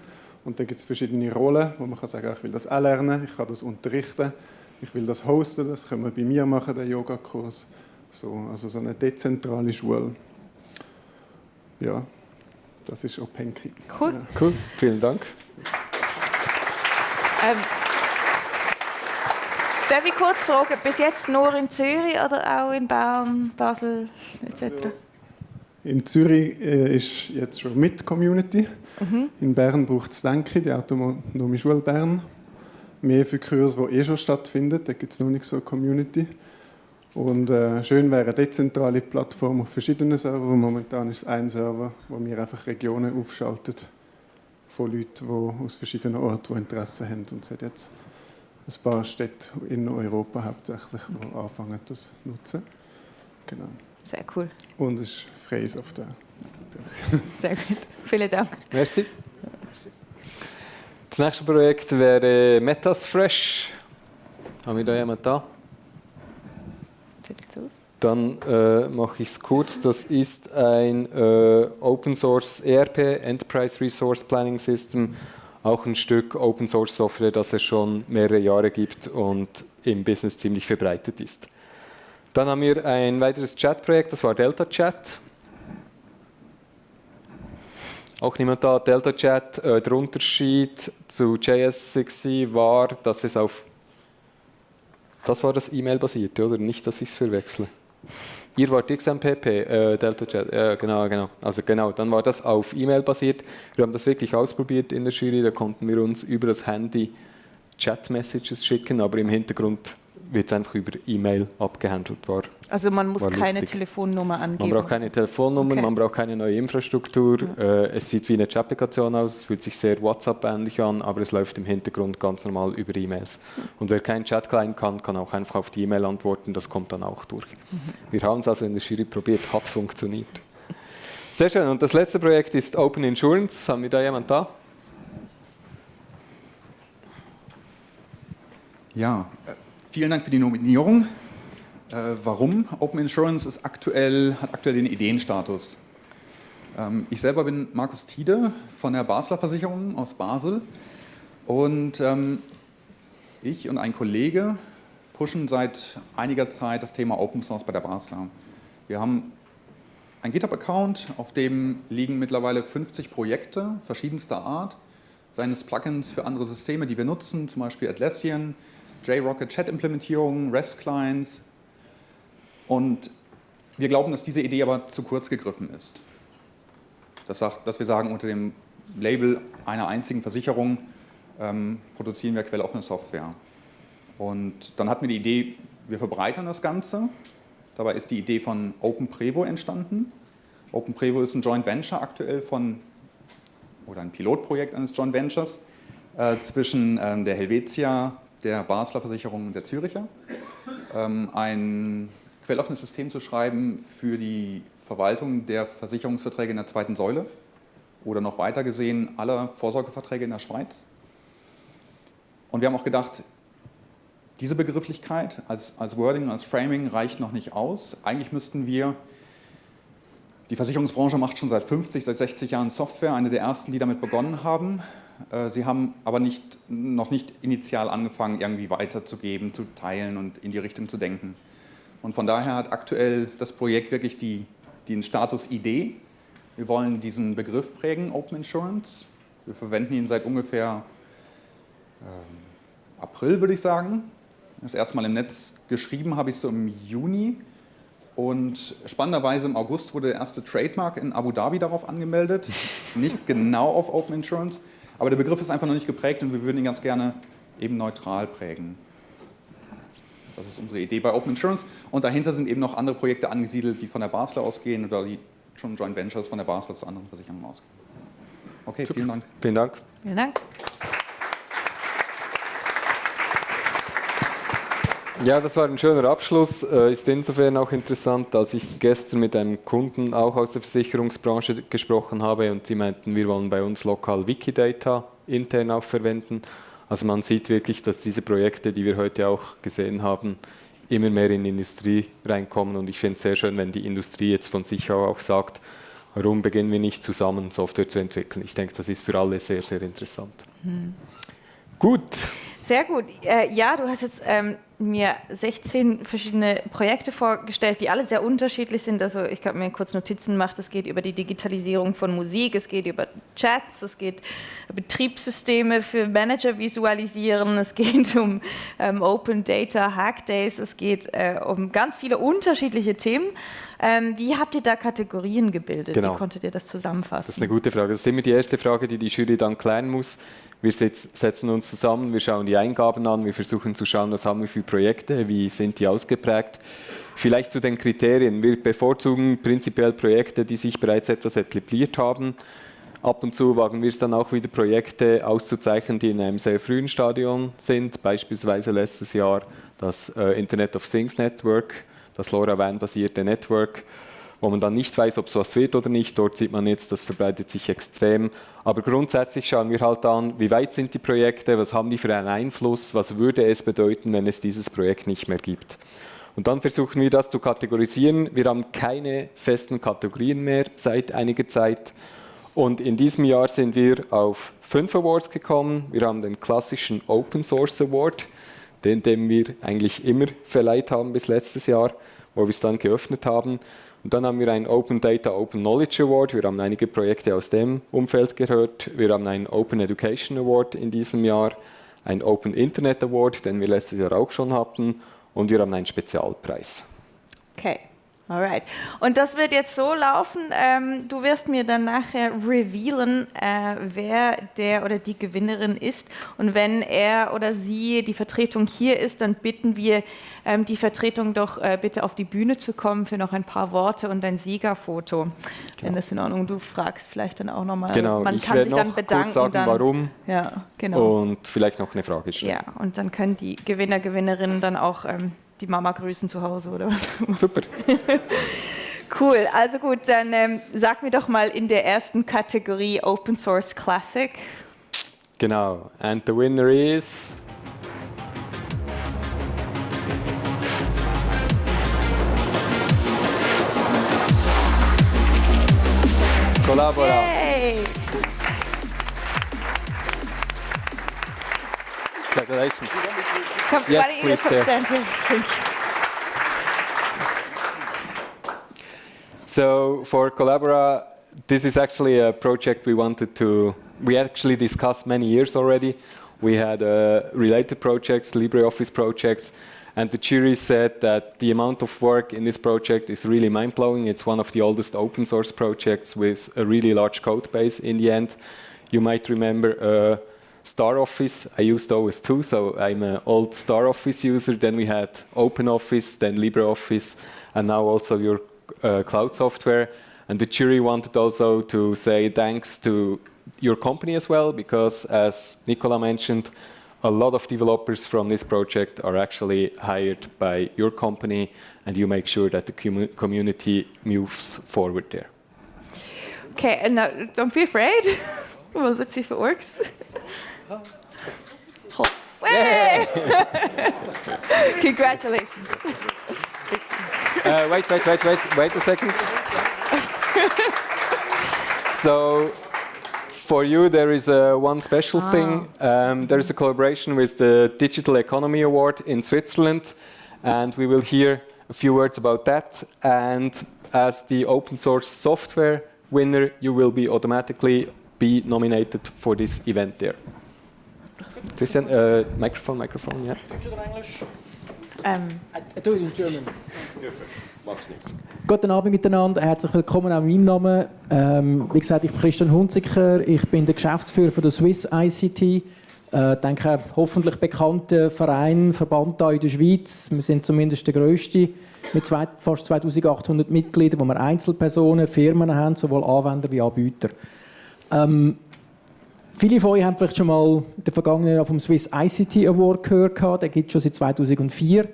Und dann gibt es verschiedene Rollen, wo man kann sagen, ich will das auch lernen, ich kann das unterrichten, ich will das hosten, das können wir bei mir machen, den Yogakurs. So, also so eine dezentrale Schule. Ja, das ist Openki. Cool. Ja. Cool, vielen Dank. Ähm, darf ich kurz fragen, bis jetzt nur in Zürich oder auch in Bern, Basel etc.? In Zürich äh, ist jetzt schon mit Community. Mhm. In Bern braucht es Denke, die Autonome Schule Bern. Mehr für Kurse, die eh schon stattfinden. Da gibt es noch nicht so eine Community. Und äh, schön wäre eine dezentrale Plattform auf verschiedenen Servern. Momentan ist es ein Server, wo wir einfach Regionen aufschaltet von Leuten, die aus verschiedenen Orten die Interesse haben. Und es hat jetzt ein paar Städte in Europa hauptsächlich, die okay. anfangen, das zu nutzen. Genau. Sehr cool. Und es ist freie Software. Sehr gut. Vielen Dank. Merci. Das nächste Projekt wäre Metas Fresh. Haben wir da jemanden da? Dann äh, mache ich es kurz. Das ist ein äh, Open Source ERP, Enterprise Resource Planning System, auch ein Stück Open Source Software, das es schon mehrere Jahre gibt und im Business ziemlich verbreitet ist. Dann haben wir ein weiteres Chat-Projekt, das war Delta Chat. Auch niemand da, Delta Chat. Äh, der Unterschied zu JS6 war, dass es auf. Das war das E-Mail-basierte, oder? Nicht, dass ich es verwechsle. Ihr wart XMPP, äh, Delta Chat, äh, genau, genau. Also genau, dann war das auf E-Mail basiert. Wir haben das wirklich ausprobiert in der Jury, da konnten wir uns über das Handy Chat-Messages schicken, aber im Hintergrund wird es einfach über E-Mail abgehandelt. War, also man muss keine Telefonnummer angeben? Man braucht keine Telefonnummer, okay. man braucht keine neue Infrastruktur. Ja. Äh, es sieht wie eine Chat-Applikation aus, es fühlt sich sehr WhatsApp-ähnlich an, aber es läuft im Hintergrund ganz normal über E-Mails. Und wer kein Chat-Client kann, kann auch einfach auf die E-Mail antworten, das kommt dann auch durch. Mhm. Wir haben es also in der Jury probiert, hat funktioniert. Sehr schön. Und das letzte Projekt ist Open Insurance. Haben wir da jemand da? Ja, äh, Vielen Dank für die Nominierung. Äh, warum? Open Insurance ist aktuell, hat aktuell den Ideenstatus. Ähm, ich selber bin Markus Tiede von der Basler Versicherung aus Basel und ähm, ich und ein Kollege pushen seit einiger Zeit das Thema Open Source bei der Basler. Wir haben einen GitHub-Account, auf dem liegen mittlerweile 50 Projekte verschiedenster Art, seines Plugins für andere Systeme, die wir nutzen, zum Beispiel Atlassian, JRocket Chat-Implementierung, REST-Clients. Und wir glauben, dass diese Idee aber zu kurz gegriffen ist. Das sagt, dass wir sagen, unter dem Label einer einzigen Versicherung ähm, produzieren wir quelloffene Software. Und dann hatten wir die Idee, wir verbreitern das Ganze. Dabei ist die Idee von OpenPrevo entstanden. OpenPrevo ist ein Joint Venture aktuell von, oder ein Pilotprojekt eines Joint Ventures äh, zwischen ähm, der Helvetia der Basler Versicherung der Züricher, ähm, ein quelloffenes System zu schreiben für die Verwaltung der Versicherungsverträge in der zweiten Säule oder noch weiter gesehen aller Vorsorgeverträge in der Schweiz. Und wir haben auch gedacht, diese Begrifflichkeit als, als Wording, als Framing reicht noch nicht aus. Eigentlich müssten wir, die Versicherungsbranche macht schon seit 50, seit 60 Jahren Software, eine der ersten, die damit begonnen haben. Äh, sie haben aber nicht, noch nicht initial angefangen, irgendwie weiterzugeben, zu teilen und in die Richtung zu denken. Und von daher hat aktuell das Projekt wirklich die, den Status Idee. Wir wollen diesen Begriff prägen, Open Insurance. Wir verwenden ihn seit ungefähr äh, April, würde ich sagen. Das erste Mal im Netz geschrieben habe ich so im Juni. Und spannenderweise im August wurde der erste Trademark in Abu Dhabi darauf angemeldet. Nicht genau auf Open Insurance, aber der Begriff ist einfach noch nicht geprägt und wir würden ihn ganz gerne eben neutral prägen. Das ist unsere Idee bei Open Insurance. Und dahinter sind eben noch andere Projekte angesiedelt, die von der Basler ausgehen oder die schon Joint Ventures von der Basler zu anderen Versicherungen ausgehen. Okay, Super. vielen Dank. Vielen Dank. Vielen Dank. Ja, das war ein schöner Abschluss. Äh, ist insofern auch interessant, als ich gestern mit einem Kunden auch aus der Versicherungsbranche gesprochen habe und sie meinten, wir wollen bei uns lokal Wikidata intern auch verwenden. Also man sieht wirklich, dass diese Projekte, die wir heute auch gesehen haben, immer mehr in die Industrie reinkommen und ich finde es sehr schön, wenn die Industrie jetzt von sich auch sagt, warum beginnen wir nicht zusammen Software zu entwickeln. Ich denke, das ist für alle sehr, sehr interessant. Hm. Gut. Sehr gut. Äh, ja, du hast jetzt ähm, mir 16 verschiedene Projekte vorgestellt, die alle sehr unterschiedlich sind. Also ich habe mir kurz Notizen gemacht. Es geht über die Digitalisierung von Musik, es geht über Chats, es geht Betriebssysteme für Manager visualisieren, es geht um ähm, Open Data Hack Days, es geht äh, um ganz viele unterschiedliche Themen. Ähm, wie habt ihr da Kategorien gebildet? Genau. Wie konntet ihr das zusammenfassen? Das ist eine gute Frage. Das ist immer die erste Frage, die die Jury dann klären muss. Wir setzen uns zusammen, wir schauen die Eingaben an, wir versuchen zu schauen, was haben wir für Projekte, wie sind die ausgeprägt. Vielleicht zu den Kriterien. Wir bevorzugen prinzipiell Projekte, die sich bereits etwas etabliert haben. Ab und zu wagen wir es dann auch wieder, Projekte auszuzeichnen, die in einem sehr frühen Stadion sind. Beispielsweise letztes Jahr das äh, Internet of Things Network, das LoRaWAN-basierte Network, wo man dann nicht weiß, ob es was wird oder nicht. Dort sieht man jetzt, das verbreitet sich extrem. Aber grundsätzlich schauen wir halt an, wie weit sind die Projekte, was haben die für einen Einfluss, was würde es bedeuten, wenn es dieses Projekt nicht mehr gibt. Und dann versuchen wir das zu kategorisieren. Wir haben keine festen Kategorien mehr seit einiger Zeit. Und in diesem Jahr sind wir auf fünf Awards gekommen. Wir haben den klassischen Open Source Award, den, den wir eigentlich immer verleiht haben bis letztes Jahr, wo wir es dann geöffnet haben. Und dann haben wir einen Open Data Open Knowledge Award. Wir haben einige Projekte aus dem Umfeld gehört. Wir haben einen Open Education Award in diesem Jahr, einen Open Internet Award, den wir letztes Jahr auch schon hatten und wir haben einen Spezialpreis. Okay. Alright. Und das wird jetzt so laufen, ähm, du wirst mir dann nachher revealen, äh, wer der oder die Gewinnerin ist. Und wenn er oder sie die Vertretung hier ist, dann bitten wir ähm, die Vertretung doch äh, bitte auf die Bühne zu kommen für noch ein paar Worte und ein Siegerfoto. Genau. Wenn das in Ordnung Du fragst vielleicht dann auch nochmal. Genau, man ich kann sich dann bedanken. Kurz sagen, dann, warum. Ja, genau. Und vielleicht noch eine Frage stellen. Ja, und dann können die Gewinner, Gewinnerinnen dann auch ähm, die Mama grüßen zu Hause oder was. Super. cool, also gut, dann ähm, sag mir doch mal in der ersten Kategorie Open Source Classic. Genau, and the winner is. Collabora. Yay. Congratulations. Come, Yes, why don't you please, come stand here? Thank you. So for Collabora, this is actually a project we wanted to, we actually discussed many years already. We had uh, related projects, LibreOffice projects, and the jury said that the amount of work in this project is really mind-blowing. It's one of the oldest open source projects with a really large code base in the end. You might remember uh, Star Office. I used OS2, so I'm an old Star Office user. Then we had OpenOffice, then LibreOffice, and now also your uh, cloud software. And the jury wanted also to say thanks to your company as well, because as Nicola mentioned, a lot of developers from this project are actually hired by your company, and you make sure that the commu community moves forward there. Okay, and now don't be afraid. well, let's see if it works. Congratulations. Uh, wait, wait, wait, wait, wait a second. so, for you, there is uh, one special Ah. thing. Um, there is a collaboration with the Digital Economy Award in Switzerland, and we will hear a few words about that. And as the open source software winner, you will be automatically be nominated for this event there. Christian, uh, microphone, microphone, yeah. Ähm, I do it in German. Guten Abend miteinander, herzlich willkommen auch in meinem Namen. Ähm, wie gesagt, ich bin Christian Hunziker, ich bin der Geschäftsführer von der Swiss ICT. Äh, denke, hoffentlich bekannter Verein, Verband hier in der Schweiz. Wir sind zumindest der grösste mit zwei, fast 2800 Mitgliedern, wo wir Einzelpersonen, Firmen haben, sowohl Anwender wie Anbieter. Ähm, viele von euch haben vielleicht schon mal in der vergangenen Jahr vom Swiss ICT Award gehört. Den gibt es schon seit 2004.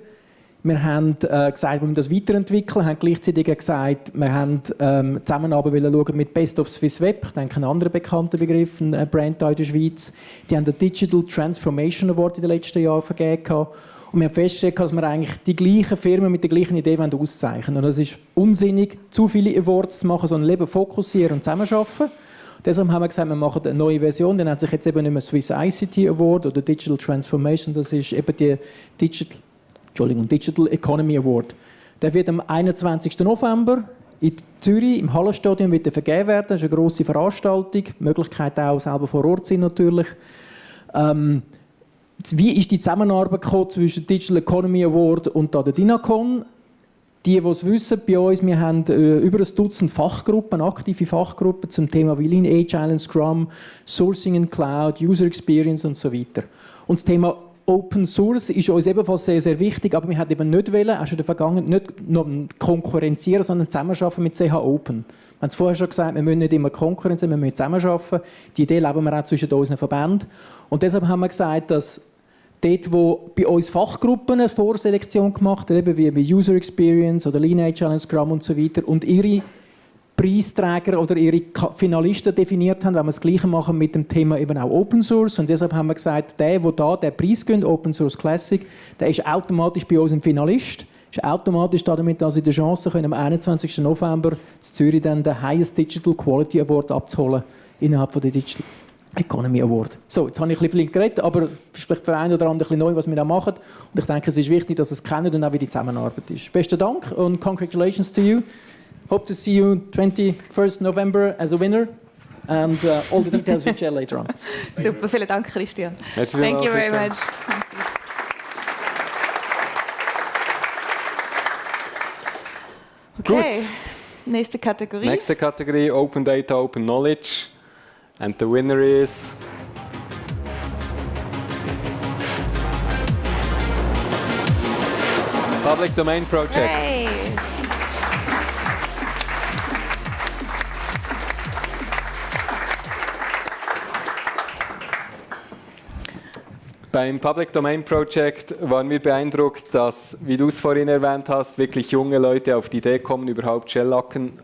Wir haben äh, gesagt, wir müssen das weiterentwickeln, haben gleichzeitig gesagt, wir haben ähm, Zusammenarbeit wollen schauen mit Best of Swiss Web, ich denke ein anderer bekannter Begriff, ein Brand in der Schweiz. Die haben den Digital Transformation Award in den letzten Jahren vergeben. Und wir haben festgestellt, dass wir eigentlich die gleichen Firmen mit der gleichen Idee wollen auszeichnen Und es ist unsinnig, zu viele Awards zu machen, sondern lieber fokussieren und zusammenarbeiten. Deshalb haben wir gesagt, wir machen eine neue Version. Dann hat sich jetzt eben nicht mehr Swiss ICT Award oder Digital Transformation, das ist eben die Digital, Entschuldigung, Digital Economy Award. Der wird am 21. November in Zürich im Hallenstadion wird er vergeben werden. Das ist eine grosse Veranstaltung. Die Möglichkeit auch selber vor Ort sein natürlich. Ähm, wie ist die Zusammenarbeit zwischen Digital Economy Award und der DINACON? Die, die es wissen, bei uns, wir haben äh, über ein Dutzend Fachgruppen, aktive Fachgruppen zum Thema Lean Agile and Scrum, Sourcing in Cloud, User Experience und so weiter. Und das Thema Open Source ist uns ebenfalls sehr, sehr wichtig, aber wir haben eben nicht wollen, auch schon in der Vergangenheit, nicht konkurrenzieren, sondern zusammenarbeiten mit CH Open. Wir haben es vorher schon gesagt, wir müssen nicht immer konkurrenzieren, wir müssen zusammenarbeiten. Die Idee leben wir auch zwischen unseren Verbänden. Und deshalb haben wir gesagt, dass dort, wo bei uns Fachgruppen eine Vorselektion gemacht haben, eben wie bei User Experience oder Lean Agile Scrum und so weiter, und ihre Preisträger oder ihre Finalisten definiert haben, wenn wir das Gleiche machen mit dem Thema eben auch Open Source. Und deshalb haben wir gesagt, der, der da den Preis gönnt, Open Source Classic, der ist automatisch bei uns ein Finalist. Ist automatisch damit also in der Chance, können am 21. November in Zürich dann den Highest Digital Quality Award abzuholen innerhalb von der Digital Economy Award. So, jetzt habe ich ein bisschen geredet, aber vielleicht für einen oder anderen ein bisschen neu, was wir da machen. Und ich denke, es ist wichtig, dass es kennen und auch wie die Zusammenarbeit ist. Besten Dank und congratulations to you. Hope to see you 21st November as a winner. And uh, all the details we'll share later on. Super, vielen Dank, Christian. Merci Thank you very much. Okay, nächste Kategorie. Nächste Kategorie, Open Data, Open Knowledge. And the winner is... Public Domain Project. Hey. Beim Public Domain Project waren wir beeindruckt, dass, wie du es vorhin erwähnt hast, wirklich junge Leute auf die Idee kommen, überhaupt Shellacken,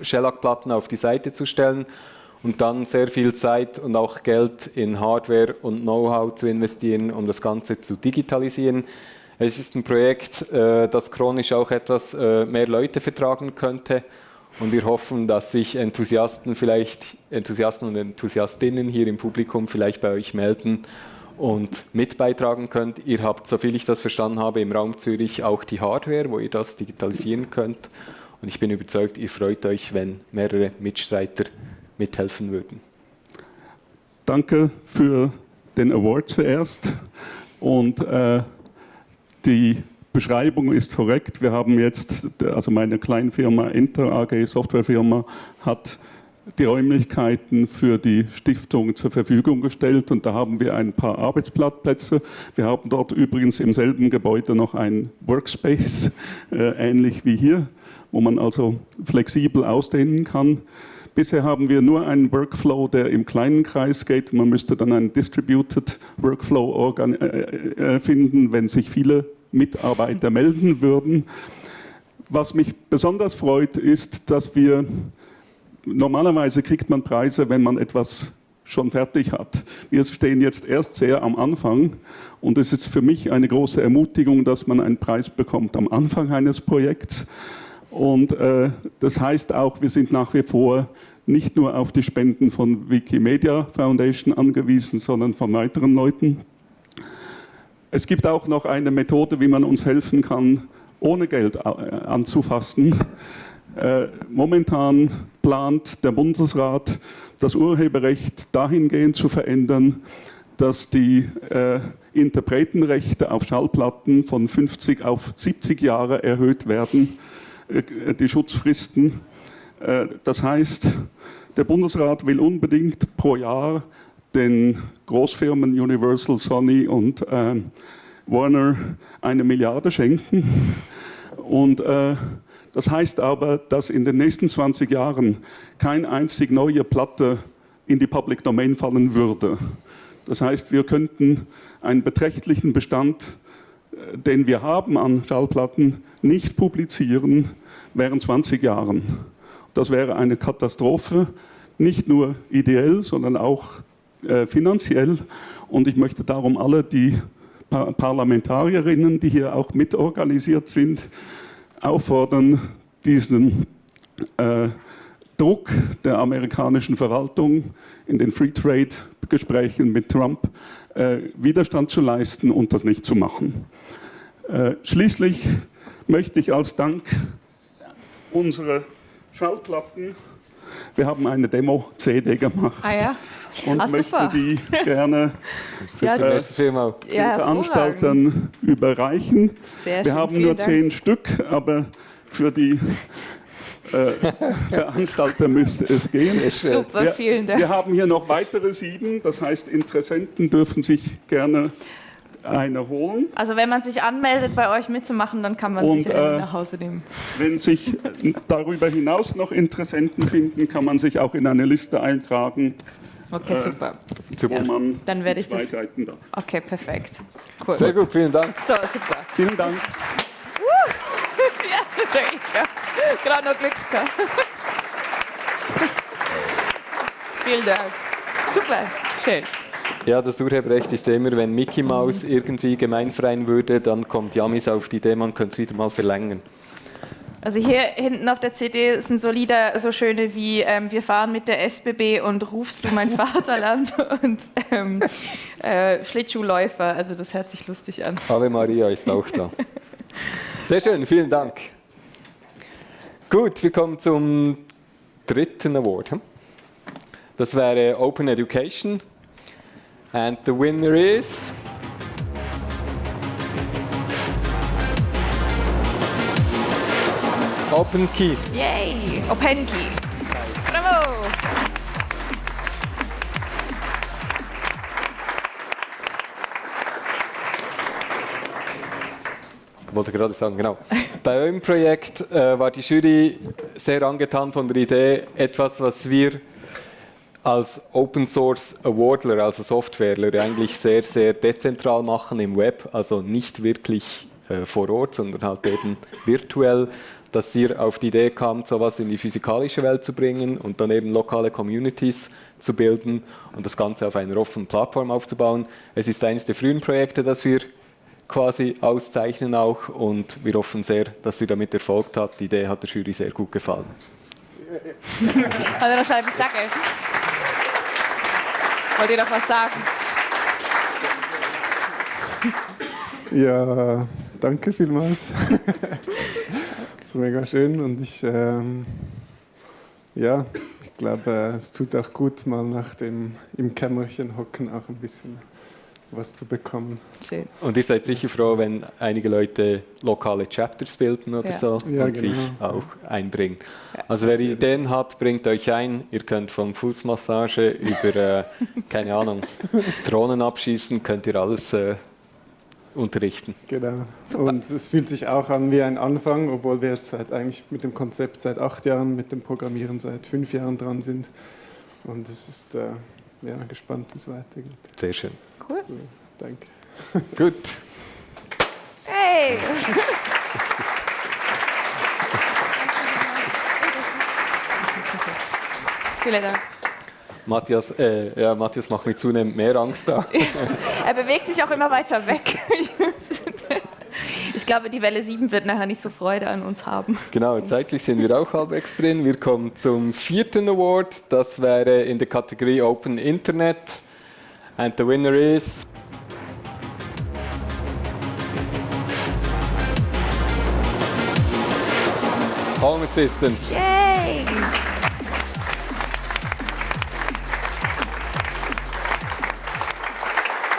Shellac-Platten auf die Seite zu stellen und dann sehr viel Zeit und auch Geld in Hardware und Know-how zu investieren, um das Ganze zu digitalisieren. Es ist ein Projekt, äh, das chronisch auch etwas äh, mehr Leute vertragen könnte. Und wir hoffen, dass sich Enthusiasten vielleicht, Enthusiasten und Enthusiastinnen hier im Publikum vielleicht bei euch melden und mit beitragen könnt. Ihr habt, soviel ich das verstanden habe, im Raum Zürich auch die Hardware, wo ihr das digitalisieren könnt. Und ich bin überzeugt, ihr freut euch, wenn mehrere Mitstreiter mithelfen würden. Danke für den Award zuerst. Und äh, die Beschreibung ist korrekt. Wir haben jetzt, also meine Kleinfirma Inter AG, Softwarefirma, hat die Räumlichkeiten für die Stiftung zur Verfügung gestellt und da haben wir ein paar Arbeitsplätze. Wir haben dort übrigens im selben Gebäude noch ein Workspace, äh, ähnlich wie hier, wo man also flexibel ausdehnen kann. Bisher haben wir nur einen Workflow, der im kleinen Kreis geht. Man müsste dann einen Distributed Workflow äh, finden, wenn sich viele Mitarbeiter melden würden. Was mich besonders freut, ist, dass wir normalerweise kriegt man Preise, wenn man etwas schon fertig hat. Wir stehen jetzt erst sehr am Anfang und es ist für mich eine große Ermutigung, dass man einen Preis bekommt am Anfang eines Projekts. Und äh, das heißt auch, wir sind nach wie vor nicht nur auf die Spenden von Wikimedia Foundation angewiesen, sondern von weiteren Leuten. Es gibt auch noch eine Methode, wie man uns helfen kann, ohne Geld anzufassen. Äh, momentan plant der Bundesrat, das Urheberrecht dahingehend zu verändern, dass die äh, Interpretenrechte auf Schallplatten von 50 auf 70 Jahre erhöht werden, äh, die Schutzfristen. Äh, das heißt, der Bundesrat will unbedingt pro Jahr den Großfirmen Universal, Sony und äh, Warner eine Milliarde schenken. Und äh, das heißt aber, dass in den nächsten 20 Jahren keine einzig neue Platte in die Public Domain fallen würde. Das heißt, wir könnten einen beträchtlichen Bestand, äh, den wir haben an Schallplatten, nicht publizieren während 20 Jahren. Das wäre eine Katastrophe, nicht nur ideell, sondern auch äh, finanziell. Und ich möchte darum alle die Par Parlamentarierinnen, die hier auch mitorganisiert sind, auffordern, diesen äh, Druck der amerikanischen Verwaltung in den Free Trade Gesprächen mit Trump äh, Widerstand zu leisten und das nicht zu machen. Äh, schließlich möchte ich als Dank unsere Schallplatten, wir haben eine Demo-CD gemacht Ah ja? und Ah, möchte super. die gerne Ja, äh, den Ja, Veranstaltern überreichen. Sehr Wir schön, haben nur Dank. zehn Stück, aber für die äh, Veranstalter müsste es gehen. Super, wir, vielen Dank. Wir haben hier noch weitere sieben, das heißt, Interessenten dürfen sich gerne eine holen. Also wenn man sich anmeldet, bei euch mitzumachen, dann kann man Und, sich äh, nach Hause nehmen. Wenn sich darüber hinaus noch Interessenten finden, kann man sich auch in eine Liste eintragen. Okay, äh, super. Man Dann werde ich zwei das. Seiten da. Okay, perfekt. Cool. Sehr gut, vielen Dank. So, super. Vielen Dank. Ja, danke. Gerade noch Glück gehabt. Vielen Dank. Super, schön. Ja, das Urheberrecht ist ja immer, wenn Mickey Mouse irgendwie gemeinfreien würde, dann kommt Jamis auf die Idee, man könnte es wieder mal verlängern. Also hier hinten auf der CD sind so Lieder, so schöne wie ähm, Wir fahren mit der SBB und Rufst du mein Vaterland und ähm, äh, Schlittschuhläufer. Also das hört sich lustig an. Ave Maria ist auch da. Sehr schön, vielen Dank. Gut, wir kommen zum dritten Award. hm? Das wäre Open Education. And the winner is. Open Key. Yay! Openki. Bravo! Wollte gerade sagen, genau. Bei eurem Projekt äh, war die Jury sehr angetan von der Idee, etwas, was wir als Open Source Awardler, also Softwareler, eigentlich sehr, sehr dezentral machen im Web, also nicht wirklich äh, vor Ort, sondern halt eben virtuell, dass ihr auf die Idee kamt, sowas in die physikalische Welt zu bringen und dann eben lokale Communities zu bilden und das Ganze auf einer offenen Plattform aufzubauen. Es ist eines der frühen Projekte, das wir quasi auszeichnen auch und wir hoffen sehr, dass ihr damit erfolgt habt. Die Idee hat der Jury sehr gut gefallen. Also das soll ich sagen. Wollt ihr doch was sagen? Ja, danke vielmals. das ist mega schön und ich, ähm, ja, ich glaube, es tut auch gut, mal nach dem im Kämmerchen hocken auch ein bisschen was zu bekommen. Schön. Und ihr seid sicher froh, wenn einige Leute lokale Chapters bilden oder Ja. so Ja, und genau. sich auch einbringen. Also wer Ideen hat, bringt euch ein. Ihr könnt von Fußmassage über, äh, keine Ahnung, Drohnen abschießen, könnt ihr alles äh, unterrichten. Genau. Und es fühlt sich auch an wie ein Anfang, obwohl wir jetzt seit, eigentlich mit dem Konzept seit acht Jahren, mit dem Programmieren seit fünf Jahren dran sind. Und es ist äh, ja, gespannt, wie es weitergeht. Sehr schön. Cool. Danke. Gut. Hey! Vielen Dank. Matthias, äh, ja, Matthias macht mir zunehmend mehr Angst da. Er bewegt sich auch immer weiter weg. Ich glaube, die Welle 7 wird nachher nicht so Freude an uns haben. Genau, zeitlich sind wir auch halbwegs drin. Wir kommen zum vierten Award. Das wäre in der Kategorie Open Internet. And the winner is. Home Assistant. Yay!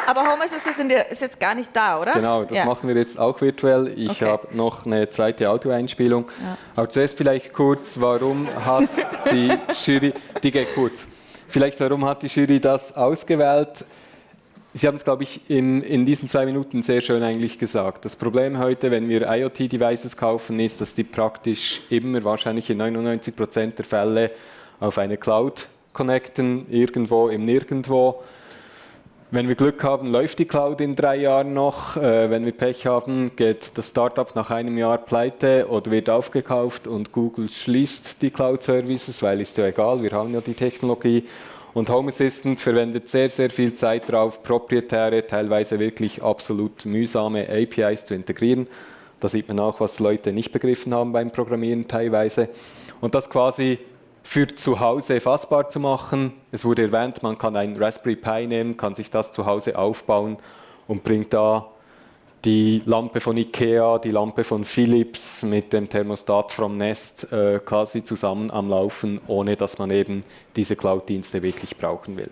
Aber Home Assistant ist jetzt gar nicht da, oder? Genau, das ja. machen wir jetzt auch virtuell. Ich Okay. habe noch eine zweite Audioeinspielung. Ja. Aber zuerst vielleicht kurz, warum hat die Jury, die geht kurz, vielleicht warum hat die Jury das ausgewählt? Sie haben es, glaube ich, in, in diesen zwei Minuten sehr schön eigentlich gesagt. Das Problem heute, wenn wir IoT-Devices kaufen, ist, dass die praktisch immer, wahrscheinlich in 99 Prozent der Fälle, auf eine Cloud connecten, irgendwo im Nirgendwo. Wenn wir Glück haben, läuft die Cloud in drei Jahren noch. Äh, wenn wir Pech haben, geht das Startup nach einem Jahr pleite oder wird aufgekauft und Google schließt die Cloud-Services, weil ist ja egal, wir haben ja die Technologie. Und Home Assistant verwendet sehr, sehr viel Zeit darauf, proprietäre, teilweise wirklich absolut mühsame APIs zu integrieren. Da sieht man auch, was Leute nicht begriffen haben beim Programmieren teilweise. Und das quasi für zu Hause fassbar zu machen. Es wurde erwähnt, man kann ein Raspberry Pi nehmen, kann sich das zu Hause aufbauen und bringt da die Lampe von Ikea, die Lampe von Philips mit dem Thermostat vom Nest äh, quasi zusammen am Laufen, ohne dass man eben diese Cloud-Dienste wirklich brauchen will.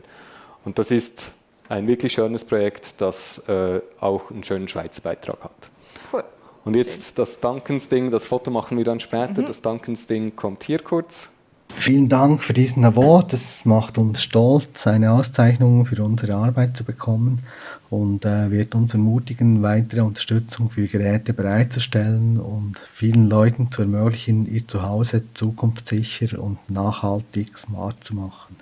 Und das ist ein wirklich schönes Projekt, das äh, auch einen schönen Schweizer Beitrag hat. Cool. Und jetzt das Duncans-Ding, das Foto machen wir dann später. Mhm. Das Duncans-Ding kommt hier kurz. Vielen Dank für diesen Award. Es macht uns stolz, eine Auszeichnung für unsere Arbeit zu bekommen und äh, wird uns ermutigen, weitere Unterstützung für Geräte bereitzustellen und vielen Leuten zu ermöglichen, ihr Zuhause zukunftssicher und nachhaltig smart zu machen.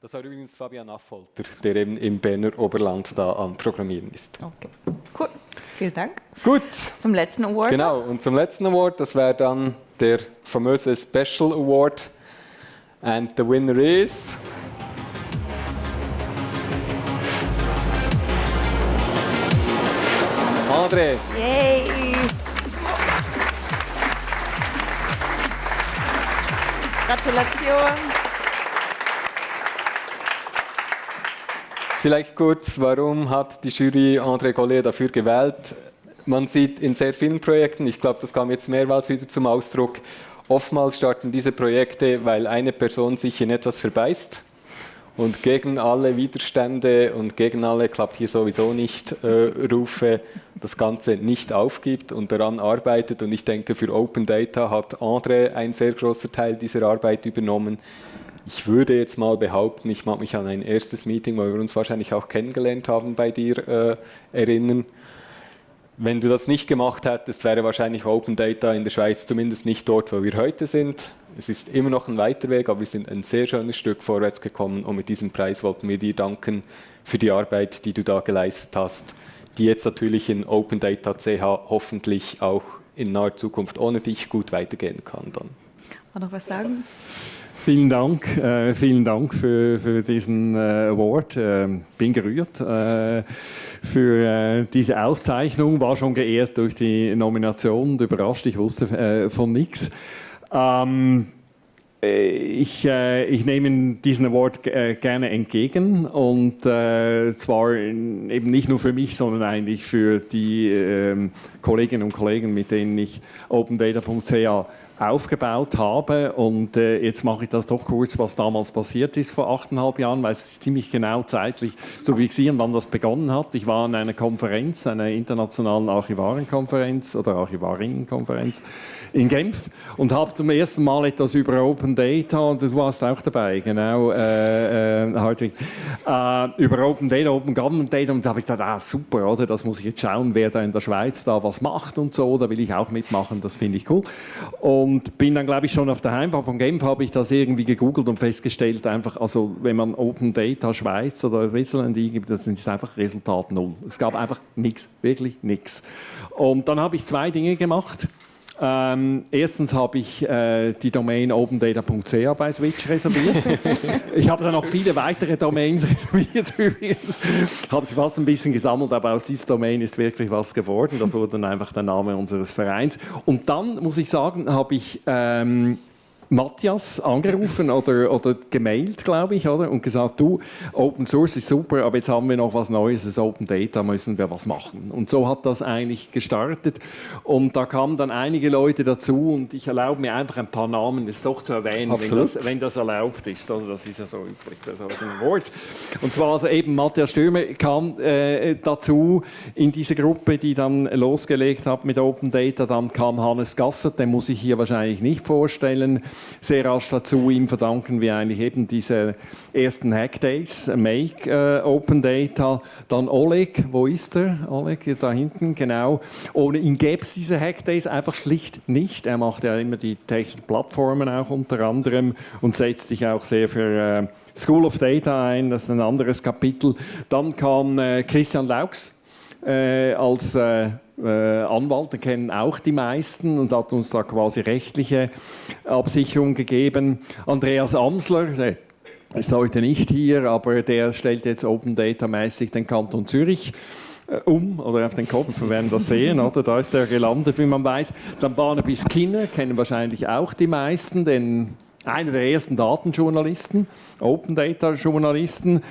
Das war übrigens Fabian Affolter, der eben im Berner Oberland da am Programmieren ist. Okay, cool. Vielen Dank. Gut. Zum letzten Award. Genau, und zum letzten Award, das wäre dann der famöse Special Award. And the winner is. André. Yay! Gratulation. Vielleicht kurz, warum hat die Jury André Gollet dafür gewählt? Man sieht in sehr vielen Projekten, ich glaube, das kam jetzt mehrmals wieder zum Ausdruck, oftmals starten diese Projekte, weil eine Person sich in etwas verbeißt und gegen alle Widerstände und gegen alle klappt hier sowieso nicht äh, Rufe das Ganze nicht aufgibt und daran arbeitet. Und ich denke, für Open Data hat André ein sehr großer Teil dieser Arbeit übernommen. Ich würde jetzt mal behaupten, ich mag mich an ein erstes Meeting, wo wir uns wahrscheinlich auch kennengelernt haben, bei dir äh, erinnern. Wenn du das nicht gemacht hättest, wäre wahrscheinlich Open Data in der Schweiz zumindest nicht dort, wo wir heute sind. Es ist immer noch ein weiter Weg, aber wir sind ein sehr schönes Stück vorwärts gekommen und mit diesem Preis wollten wir dir danken für die Arbeit, die du da geleistet hast, die jetzt natürlich in Open Data CH hoffentlich auch in naher Zukunft ohne dich gut weitergehen kann. Dann. noch was sagen? Vielen Dank, äh, vielen Dank für, für diesen äh, Award. Äh, bin gerührt äh, für äh, diese Auszeichnung, war schon geehrt durch die Nomination und überrascht, ich wusste äh, von nichts. Ähm, ich, äh, ich nehme diesen Award gerne entgegen und zwar eben nicht nur für mich, sondern eigentlich für die ähm, Kolleginnen und Kollegen, mit denen ich OpenData.ca aufgebaut habe. Und äh, jetzt mache ich das doch kurz, was damals passiert ist vor achteinhalb Jahren, weil es ist ziemlich genau zeitlich zu fixieren, wann das begonnen hat. Ich war an einer Konferenz, einer internationalen Archivarenkonferenz oder Archivarinnenkonferenz in Genf und habe zum ersten Mal etwas über Open Data, und du warst auch dabei, genau, äh, äh, Hartwig, äh, über Open Data, Open Government Data und da habe ich gedacht, ah super, oder, das muss ich jetzt schauen, wer da in der Schweiz da was macht und so, da will ich auch mitmachen, das finde ich cool. Und und bin dann, glaube ich, schon auf der Heimfahrt von Genf habe ich das irgendwie gegoogelt und festgestellt, einfach, also wenn man Open Data Schweiz oder Switzerland eingibt, das ist einfach Resultat null. Es gab einfach nichts, wirklich nichts. Und dann habe ich zwei Dinge gemacht. Ähm, erstens habe ich äh, die Domain opendata.ca bei Switch reserviert. ich habe dann noch viele weitere Domains reserviert übrigens. habe sie fast ein bisschen gesammelt, aber aus dieser Domain ist wirklich was geworden. Das wurde dann einfach der Name unseres Vereins. Und dann muss ich sagen, habe ich ähm, Matthias angerufen oder, oder gemailt, glaube ich, oder? und gesagt, du, Open Source ist super, aber jetzt haben wir noch was Neues, das Open Data, müssen wir was machen. Und so hat das eigentlich gestartet. Und da kamen dann einige Leute dazu und ich erlaube mir einfach ein paar Namen jetzt doch zu erwähnen, wenn das, wenn das, erlaubt ist. Also das ist ja so üblich bei solchen Awards. Und zwar also eben Matthias Stürmer kam äh, dazu in diese Gruppe, die dann losgelegt hat mit Open Data. Dann kam Hannes Gasser, den muss ich hier wahrscheinlich nicht vorstellen sehr rasch dazu. Ihm verdanken wir eigentlich eben diese ersten Hackdays, Make äh, Open Data. Dann Oleg, wo ist er? Oleg, da hinten, genau. Ohne ihn gäbe es diese Hackdays einfach schlicht nicht. Er macht ja immer die technischen Plattformen auch unter anderem und setzt sich auch sehr für äh, School of Data ein. Das ist ein anderes Kapitel. Dann kam äh, Christian Laux äh, als äh, äh, Anwalt, den kennen auch die meisten und hat uns da quasi rechtliche Absicherung gegeben. Andreas Amsler, der ist heute nicht hier, aber der stellt jetzt Open Data mäßig den Kanton Zürich äh, um oder auf den Kopf, wir werden das sehen, oder? da ist er gelandet, wie man weiß. Dann Barnaby Skinner, kennen wahrscheinlich auch die meisten, denn einer der ersten Datenjournalisten, Open Data Journalisten.